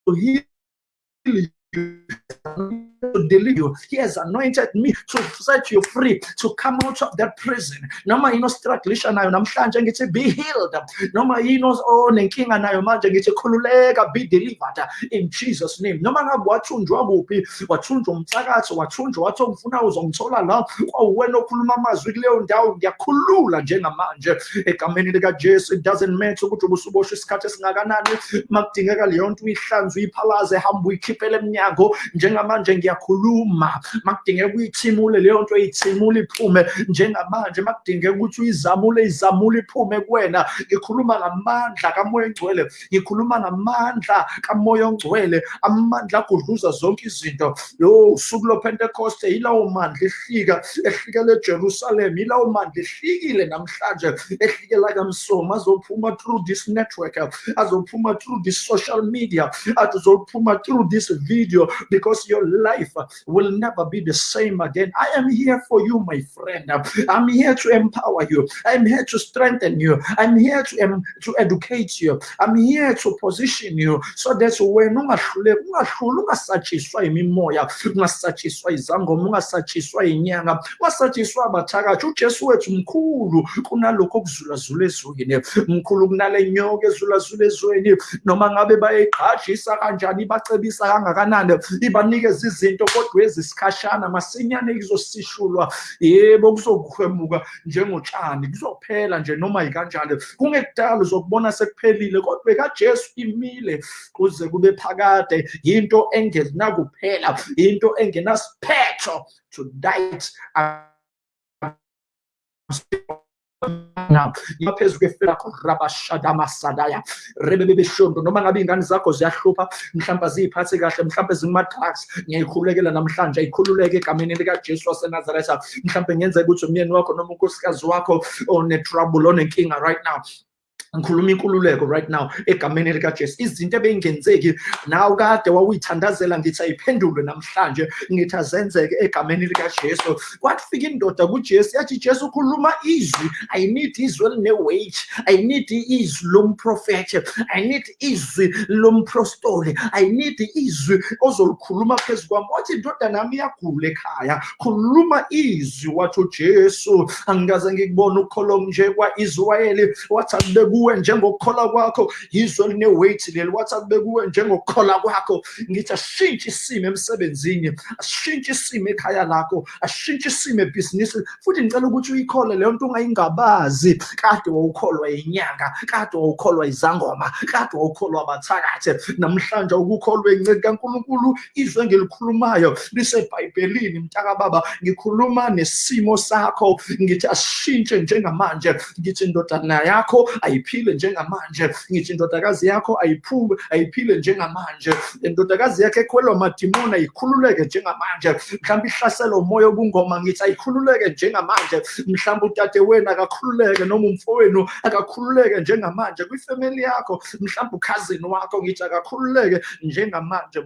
heal to deliver you. He has anointed me to set you free, to come out of that prison. Noma inostruglisha nayo namhlanje ngithi be healed. Noma ino oh, nenkinga nayo manje ngithi khululeka be delivered in Jesus name. Noma ngabe wathunjwa kuphi, wathunjwa umsakazo, wathunjwa wathi ngifuna uzongithola la kwawena okhuluma amazwi kuleyo ndawo ngiyakhulula njengamanje egameni lika Jesu it doesn't matter ukuthi ubusuboshwe isikhathi esingakanani makudingeka leyo nto uyihlanze uyiphalaze hamba uyikhiphele emnyango njengamanje ngiyakhuluma makudingeka uyithimule leyo nto uyithimule iphume njengamanje makudingeka ukuthi uyizamule izamule iphume kuwena ngikhuluma ngamandla kamoya ongcwele ngikhuluma ngamandla kamoya ongcwele amandla agudluza zonke izinto yo usuku lopentekoste yilawo mandla ehlika ehlikele ejerusalem yilawo mandla ehlikile namhlanje ehlikela kamsomo azophuma through this network azophuma through this social media azophuma through this video because your life will never be the same again. I am here for you, my friend. I'm here to empower you. I'm here to strengthen you. I'm here to, um, to educate you. I'm here to position you so that when ungasatshiswa imimoya ungasatshiswa izangoma ungasatshiswa inyanga ungasatshiswa abathakathi ujesu wethu mkhulu kunalokho okuzulazula ezweni mkhulu kunale nyoka ezulazula ezweni noma ngabe bayayigqajisa kanjani ibacebisa kangakanani ibanikeza izinto kodwa ezisikhashana masinyane kuzosishulwa. Yebo kuzokuhwemuka njengotshani kuzophela nje noma yikanjalo kungekudala uzokubona sekuphelile kodwa kajesu imile kuze kube phakade. Yinto engenakuphela yinto engenasiphetho. To diet ngaphezu kweflako rabashadamasadaya rebebebeshondo noma ngabe iy'ngane zakho ziyahlupha. Mhlawumbe ziy'phathe kahle mhlawumbe zinguma-drugs ngiyayikhululekela namhlanje ayikhululeke egameni likajesu wasenazaretha. Mhlawumbe ngenzeka ukuthi umyeni wakho noma unkosikazi wakho one-trouble onenkinga right now ngikhuluma inkululeko right now egameni likajesu izinto ebey'ngenzeki nawe kade wawuyithandazela ngithi ayiphendulwe namhlanje ngithi azenzeke egameni likajesu kwafika indoda kujesu yathi jesu ukhuluma izwi. I need izwi eline-weight i need izwi i need izwi lomprostoli i need izwi ozolikhuluma phezu kwami. Wathi indoda nami iyagula ekhaya. Khuluma izwi. Wathi ujesu angikaze ngikubona nje kwa-israyeli wathi njengokukhola kwakho yizwe eline-weight leli wathi akube kuwe njengokukhola kwakho ngithi ashintshe isimo emsebenzini ashintshe isimo ekhaya lakho ashintshe isimo ebhizinisini futhi ngicela ukuthi uyikhole leyo nto ungayingabazi. Kade wawukholwa inyanga kade wawukholwa izangoma kade wawukholwa abathakathi namhlanje ukukholwa enceki kankulunkulu izwe engilikhulumayo lisebhayibhelini mntakababa ngikhuluma nesimo sakho ngithi ashintshe njengamanje. Ngithi indodana yakho ayiphile njengamanje ngithi indodakazi yakho ayiphume ayiphile njengamanje. Indodakazi yakho ekhwelwa madimoni ayikhululeke njengamanje. Mhlawumbe ihlaselwa umoya obungoma ngithi ayikhululeke njengamanje. Mhlawumbe utate wenu akakhululeke noma umfowenu akakhululeke njengamanje. Kwifemeli yakho mhlawumbe ukhazini wakho ngithi akakhululeke njengamanje.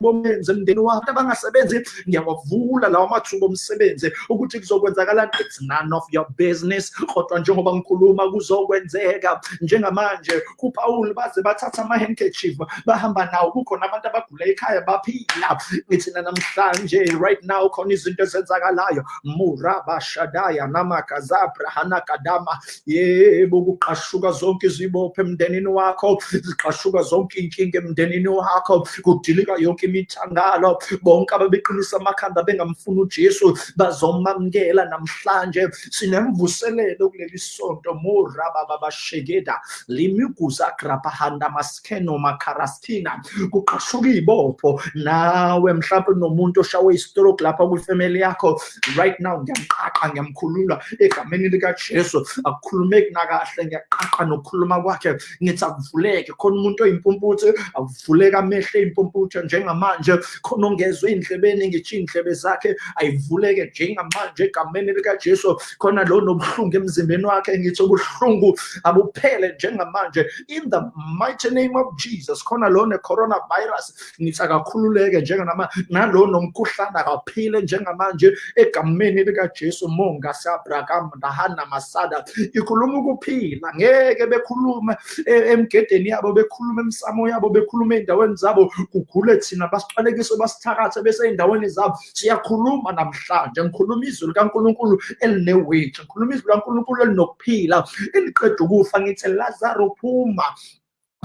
Bomenze emndeni wakho abangasebenzi ngiyawavula lawo mathuba omsebenzi ukuthi kuzokwenzakalani. It's none of your business kodwa njengoba ngikhuluma kuzokwenzeka. Njengamanje kupawuli baze bathatha ama-handkerchief bahamba nawo. Kukhona abantu abagula ekhaya baphila. Ngithina namhlanje right now khona izinto ezenzakalayo. Murabashadaya namakazabra hanakadama yebo kuqashuka zonke izibopho emndenini wakho. Ziqashuka zonke iy'nkinga emndenini wakho. Kudilika yonke imithangalo bonke ababeqinisa amakhanda bengamfuni ujesu bazomamukela namhlanje. Sinemvuselelo kuleli sonto. Morabababashekeda limiguza grabahanda maskeno makarastina. Kuqashuka iy'bopho nawe mhlawumbe nomuntu oshawe istroke lapha kwifamily yakho. Right now ngiyamqaqa ngiyamkhulula egameni likajesu. Akukhulumeki nakahle ngiyaqaqa nokukhuluma kwakhe. Ngithi akuvuleke. Khona umuntu oyimpumputhe akuvuleka amehlo eyimpumputhe njengamanje khona ongezwe ey'ndlebeni ngitsho iy'ndlebe zakhe ayivuleke njengamanje egameni likajesu. Khona lo nobuhlungu emzimbeni wakhe ngithi ubuhlungu abuphele njengamanje. In the mighty name of jesus khona lo ne-coronavirus ngithi akakhululeke njenganama nalo nomkhuhlane akaphile njengamanje egameni likajesu. Monga sabragam dahana masada ikhuluma ukuphila. Ngeke bekhulume e- emgedeni yabo bekhuluma emsamo yabo bekhuluma ey'ndaweni zabo kugule thina basiqalekise basithakathe besey'ndaweni zabo. Siyakhuluma namhlanje ngikhuluma izwi likankulunkulu elineweithi ngikhuluma izwi likankulunkulu elinokuphila eliqeda ukufa ngithi lazaro phuma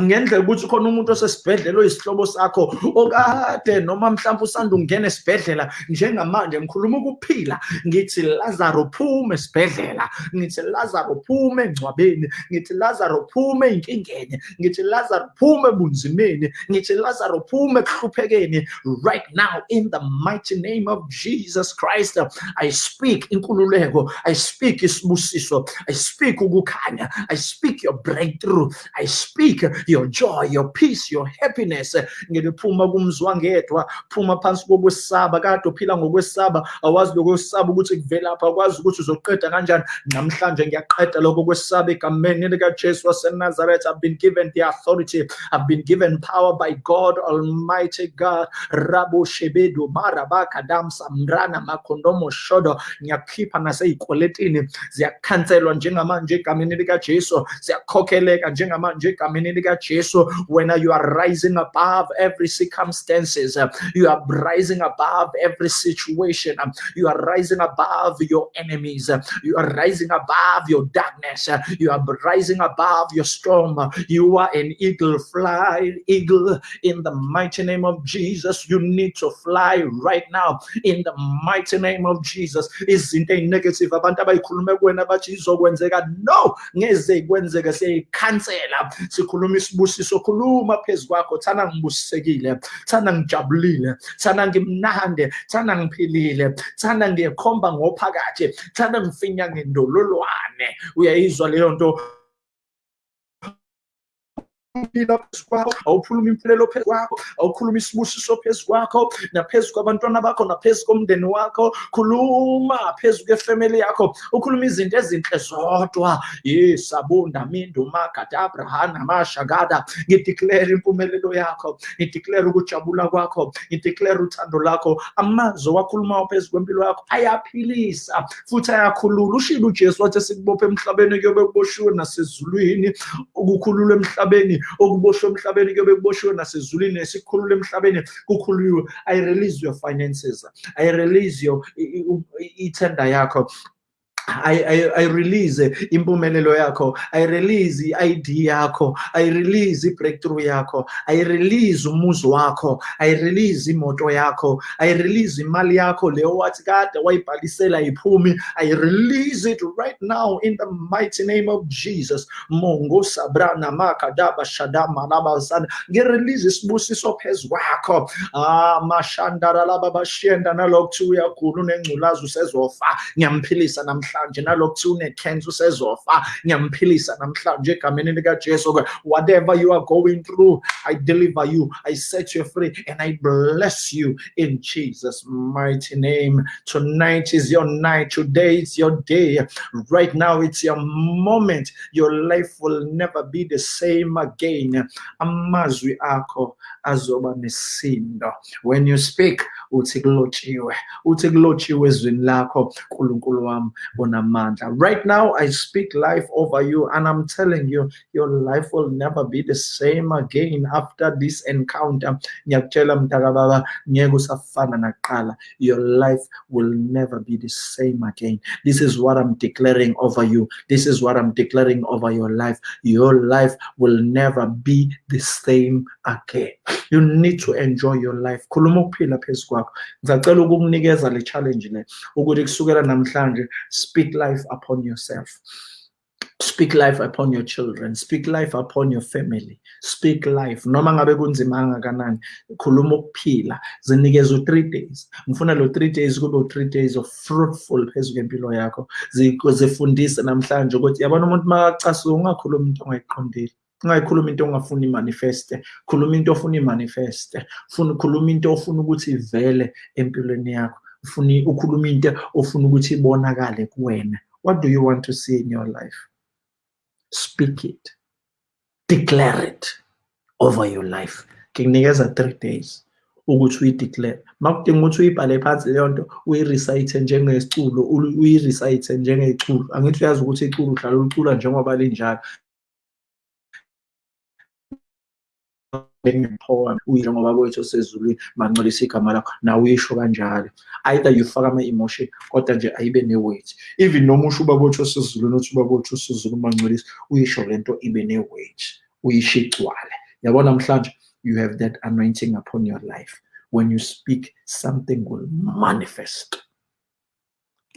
ngendlela ukuthi khona umuntu osesibhedlela oyisihlobo sakho okade noma mhlawumbe usanda ungena esibhedlela njengamanje ngikhuluma ukuphila ngithi lazaro phume esibhedlela ngithi lazaro phume engcwabeni ngithi lazaro phume ey'nkingeni ngithi lazaro phume ebunzimeni ngithi lazaro phume ekuhluphekeni. Right now in the mighty name of jesus christ i speak inkululeko i speak isibusiso i speak ukukhanya i speak your breakthrough i speak your joy your peace your happiness. Ngiliphuma kumzwa ngedwa phuma phansi kokwesaba. Kade uphila ngokwesaba awazi lokwesaba ukuthi kuvelapha akwazi ukuthi uzoqeda kanjani. Namhlanje ngiyaqeda lokho kwesaba egameni likajesu wasenazaretha i've been given the authority. I've been given power by god almighty god. Rabo shebedu marabakadam samrana makhondomo shodo. Ngiyakhipha nasey'kweletini. Ziyakhanselwa njengamanje egameni likajesu. Ziyakhokheleka njengamanje egameni likajesu when you are rising above every circumstances uh, you are rising above every situation um, you are rising above your enemies uh, you are rising above your darkness uh, you are rising above your storm you are an eagle fly eagle in the mighty name of jesus. You need to fly right now in the mighty name of jesus. Izinto ey'negative abantu abayikhulume kuwena bathi izokwenzeka. No ngeze kwenzeke siyayikhansela sikhuluma isibusiso khuluma phezu kwakho thana ngibusisekile thana ngijabulile thana ngimnande thana ngiphilile thana ngiyekhomba ngophakathi thana ngifinya ngendololwane. Uyayizwa leyo nto? Ukuphila phezu kwakho awukhuluma impilelo phezu kwakho awukhuluma isibusiso phezu kwakho naphezu kwabantwana bakho naphezu komndeni wakho khuluma phezu kwefemeli yakho ukhuluma izinto ezinhle zodwa. Yesabunda mindu makadabrahana mashagada ngideclare impumelelo yakho ngideclare ukujabula kwakho ngideclare uthando lakho. Amazwi owakhulumayo phezu kwempilo yakho ayaphilisa futhi ayakhulula. Ushilo ujesu wathi sikubophe emhlabeni kuyobe kuboshiwe nasezulwini ukukhulula emhlabeni okuboshwe emhlabeni kuyobe kuboshiwe nasezulwini esikhulula emhlabeni kukhululiwe. I release your finances i release your i- i- ithenda yakho. I, I, I release impumelelo yakho. I release i-id yakho. I release i-breakthrough yakho. I release umuzi wakho. I release imoto yakho. I release imali yakho leyo wathi kade wayibhalisela iphumi. I release it right now in the mighty name of jesus. Mongo sabrana makadaba shadama labasana ngirelease isibusiso phezu kwakho. Ah mashandara laba bashenda nalokhu uyakhulu nengculazi usezofa. Ngiyamphilisa namhlanje nalokhu une-cancer usezofa ngiyamphilisa namhlanje egameni likajesu whatever you are going through i deliver you i set you free and i bless you in jesus mighty name. Tonight is your night today is your day. Right now it's your moment. Your life will never be the same again. Amazwi akho azoba nesindo. When you speak uthi kulotshiwe uthi kulotshiwe ezwini lakho nkulunkulu wami onamandla right now i speak life over you and i'm telling you your life will never be the same again after this encounter. Your life will never be the same again. This is what i'm declaring over you. This is what i'm declaring over your life. Your life will never be the same again. You need to enjoy your life. Khuluma ukuphila phezu kwakho. Challenge speak life upon yourself. Speak life upon your children. Speak life upon your family. Speak life. Noma ngabe kunzima kangakanani khuluma ukuphila. Zinikeza u-three days. Ngifuna lo three days kube u-three days of fruitful phezu kwempilo yakho. Zifundise namhlanje ukuthi yabona umuntu makacasuka ungakhuluma into ongayiqondile. Ungayikhuluma into ongafuni imanifeste. Khuluma into ofuna imanifeste. Funa khuluma into ofuna ukuthi ivele empilweni yakho. Ufuna ukhuluma into ofuna ukuthi ibonakale kuwena. What do you want to see in your life? Speak it. Declare it over your life. Ngikunikeza 3 days ukuthi uyideclare makudinga ukuthi uyibhale phansi leyo nto uyirecite njengeculo uyirecite njengeculo angithi uyazi ukuthi iculo uhlala ulicula njengoba linjalo. Poem uyilo ngoba kwethu osezulwini mancolisa igama lakho nawe uyisho kanjalo either yufaka ama-emotion kodwa nje ayibe ne-weight even noma usho ubaba wethu osezulwini uthi ubaba wethu osezulwini mancolisa uyisho le nto ibe ne-weight uyisho igcwale. Yabona namhlanje you have that anointing upon your life. When you speak something will manifest.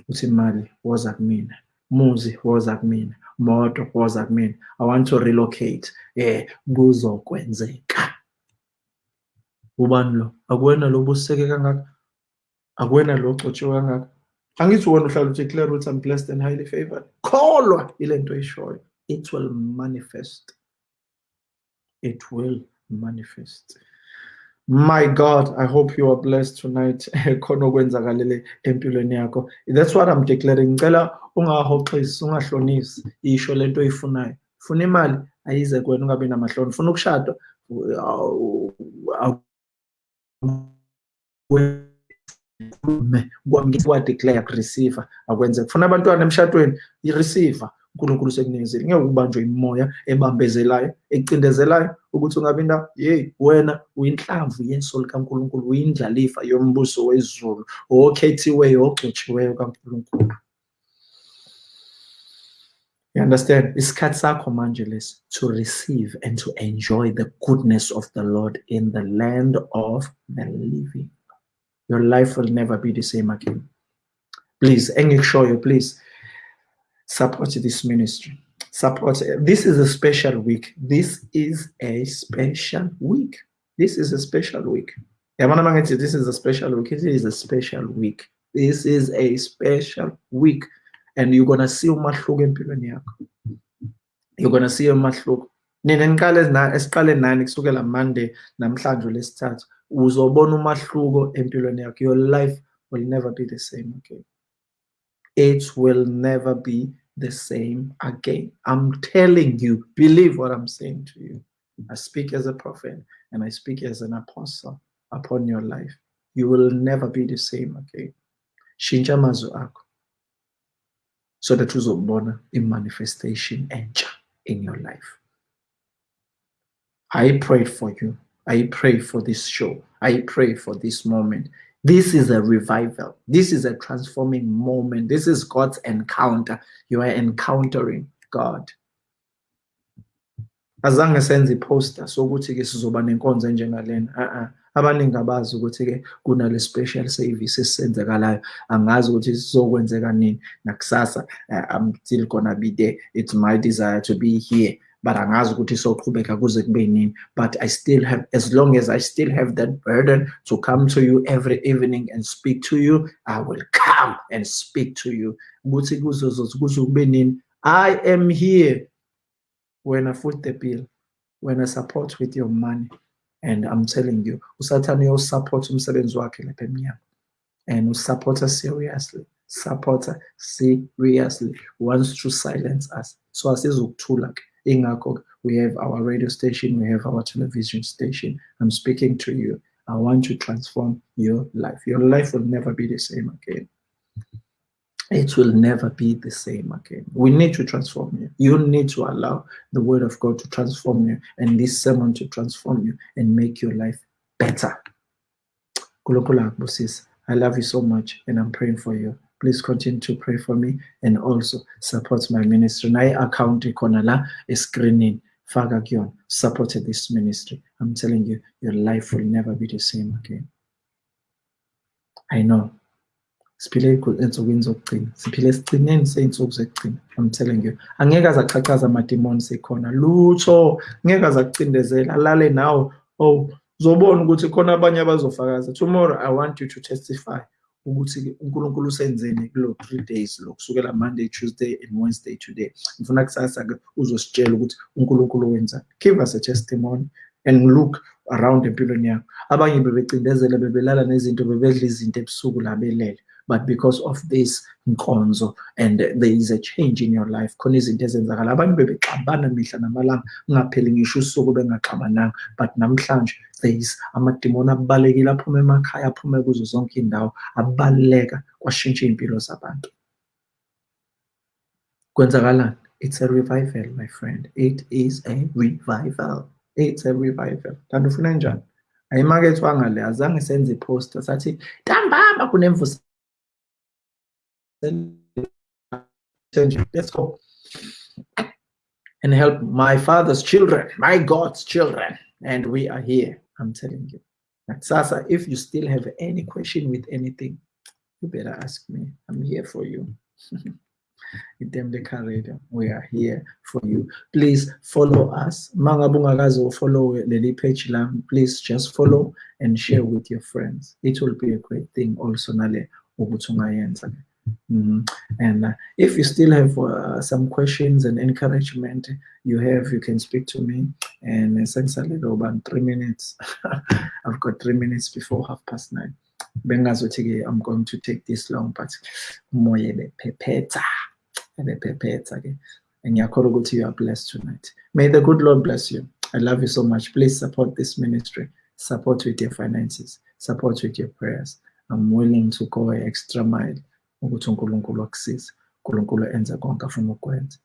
Uthi imali woza kumina. Muzi woza kumina. Moto woza kumina. I want to relocate. Eh kuzokwenzeka ubani lo? Akuwena lo buseke kangaka? Akuwena lo ogcotshiwe kangaka? Angithi wona uhlala uthi declare ukuthi i'm blessed and highly favored. Kholwa ile nto ishoyo it will manifest. It will manifest. My god i hope you are blessed tonight. (laughs) Khona okwenzakalele empilweni yakho. That's what i'm declaring. Ngicela ungahoxisi ungahlonisi. Isho lento oyifunayo. Funa imali ayize kuwena ungabi namahloni. Funa ukushada. Wadeclare kureceive akwenze kufuna abantwana emshadweni ireceive unkulunkulu sekunikezile ngeke ukubanjwe imoya ebambezelayo ecindezelayo ukuthi ungabi indawo yeyi wena uyinhlamvu yeso likankulunkulu uyindlalifa yombuso wezulu okhethiweyo ogcotshiweyo kankulunkulu. You understand? Lesi to receive and to enjoy the goodness of the Lord in the land of the living. Your life will never be the same again. Please, show you, please support this ministry. Support. This is a special week. This is a special week. This is a special week. This is a special week. This is a special week. This is a special week. And you're gonna see umahluko empilweni yakho. You're gonna see umahluko. Nina niqale esiqale nani kusukela monday namhlanje lesithathu uzobona umahluko empilweni yakho. Your life will never be the same again. It will never be the same again. I'm telling you believe what i'm saying to you. I speak as a prophet and i speak as an apostle upon your life. You will never be the same again. Shintsha amazwi akho so that uzobona i-manifestation entsha in your life. I pray for you. I pray for this show. I pray for this moment. This is a revival. This is a transforming moment. This is god's encounter. You are encountering god. Azange senze iposter sokuthi-ke sizoba nenkonzo enjengalena. Uh-uh. Abaningi abazi ukuthi-ke kunale special service angazi ukuthi sizokwenzeka nini. Nakusasa uh, i'm still gonna be there. It's my desire to be here. But angazi ukuthi soqhubeka kuze kube nini. But i still have as long as i still have that burden to come to you every evening and speak to you i will come and speak to you. Ukuthi kuze kube nini. I am here. When I foot the bill. When I support with your money and I'm telling you usathane uyawusupport umsebenzi wakhe lapha emnyama. And usupporta seriously supporter seriously wants to silence us. So asizukuthula ke. Ingakho we have our radio station we have our television station. I'm speaking to you. I want to transform your life. Your life will never be the same again it will never be the same again. We need to transform you. You need to allow the word of God to transform you and this sermon to transform you and make your life better. I love you so much and I'm praying for you. Please continue to pray for me and also support my ministry. My account is screening. Faga Gion supported this ministry. I'm telling you, your life will never be the same again. I know siphile ensukwini zokugcina. Siphile esigcineni sey'nsuku zekugcina i'm telling you angeke aze achachaza amadimoni sekhona. Lutho! Ngeke aze akucindezela alale nawe. Oh uzobona ukuthi khona abanye abazofakaza tomorrow i want you to testify ukuthi unkulunkulu usenzeni kulo three days lo kusukela monday tuesday and wednesday today. Ngifuna kusasa-ke uzositshela ukuthi unkulunkulu wenzani give us a testimony and look around empilweni yakho. Abanye bebecindezela bebelala nezinto bebedla izinto ebusuku la belele. But because of this nkonzo and there is a change in your life khona izinto ezenzakala abantu bebexabana mihla namalanga ungapheli ngisho usuku bengaxabananga but namhlanje there is amadimoni abalekile aphume emakhaya aphume kuzo zonke indawo abaluleka kwashintsha iy'mpilo zabantu. Kwenzakalani? It's a revival my friend. It is a revival. It's a revival. Kanti ufuna njani? Ayimakethe wangale azange senze iposter sathi ntambama kunemvusa let's go and help my father's children, my God's children. And we are here, I'm telling you. Sasa, if you still have any question with anything, you better ask me. I'm here for you. (laughs) We are here for you. Please follow us. Mangabungagazo follow Lily. Please just follow and share with your friends. It will be a great thing also nale Mm. And uh, if you still have uh, some questions and encouragement you have, you can speak to me. And essentially, about three minutes. (laughs) I've got three minutes before half past nine. i'm going to take this long but umoya bephephetha bephephetha ke ngiyakholwa ukuthi you are blessed tonight may the good lord bless you i love you so much please support this ministry support with your finances support with your prayers i'm willing to go an extra mile ukuthi uNkulunkulu akusize uNkulunkulu konke afuna ukwenza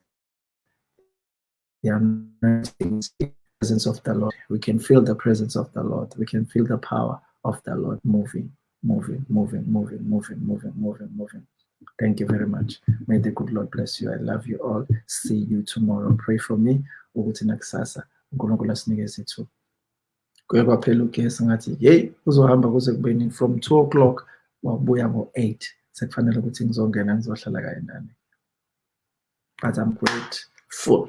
presence of the Lord we can feel the presence of the Lord we can feel the power of the Lord moving moving moving moving moving moving moving moving Thank you very much. May the good Lord bless you. I love you all. See you tomorrow. Pray for me. Ukuthi nakusasa uNkulunkulu asinikeze. Kuye kwaphela ugesi ngathi, "Hey, uzohamba kuze kubeni from 2 o'clock wabuya ngo-8." Sekufanele ukuthi ngizongena ngizohlala nani but I'm grateful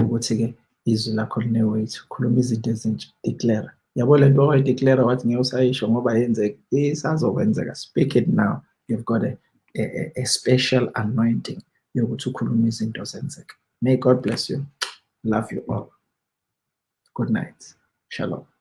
ukuthi-ke izwi lakho line-weight khuluma izinto ezintsha declare yabo le nto wayideclare wathi ngeke usayisho ngoba yenzeka isazokwenzeka speak it now. You've got a, a, a special anointing yokuthi ukhulume izinto zenzeka may god bless you. Love you all. Good night. Shalom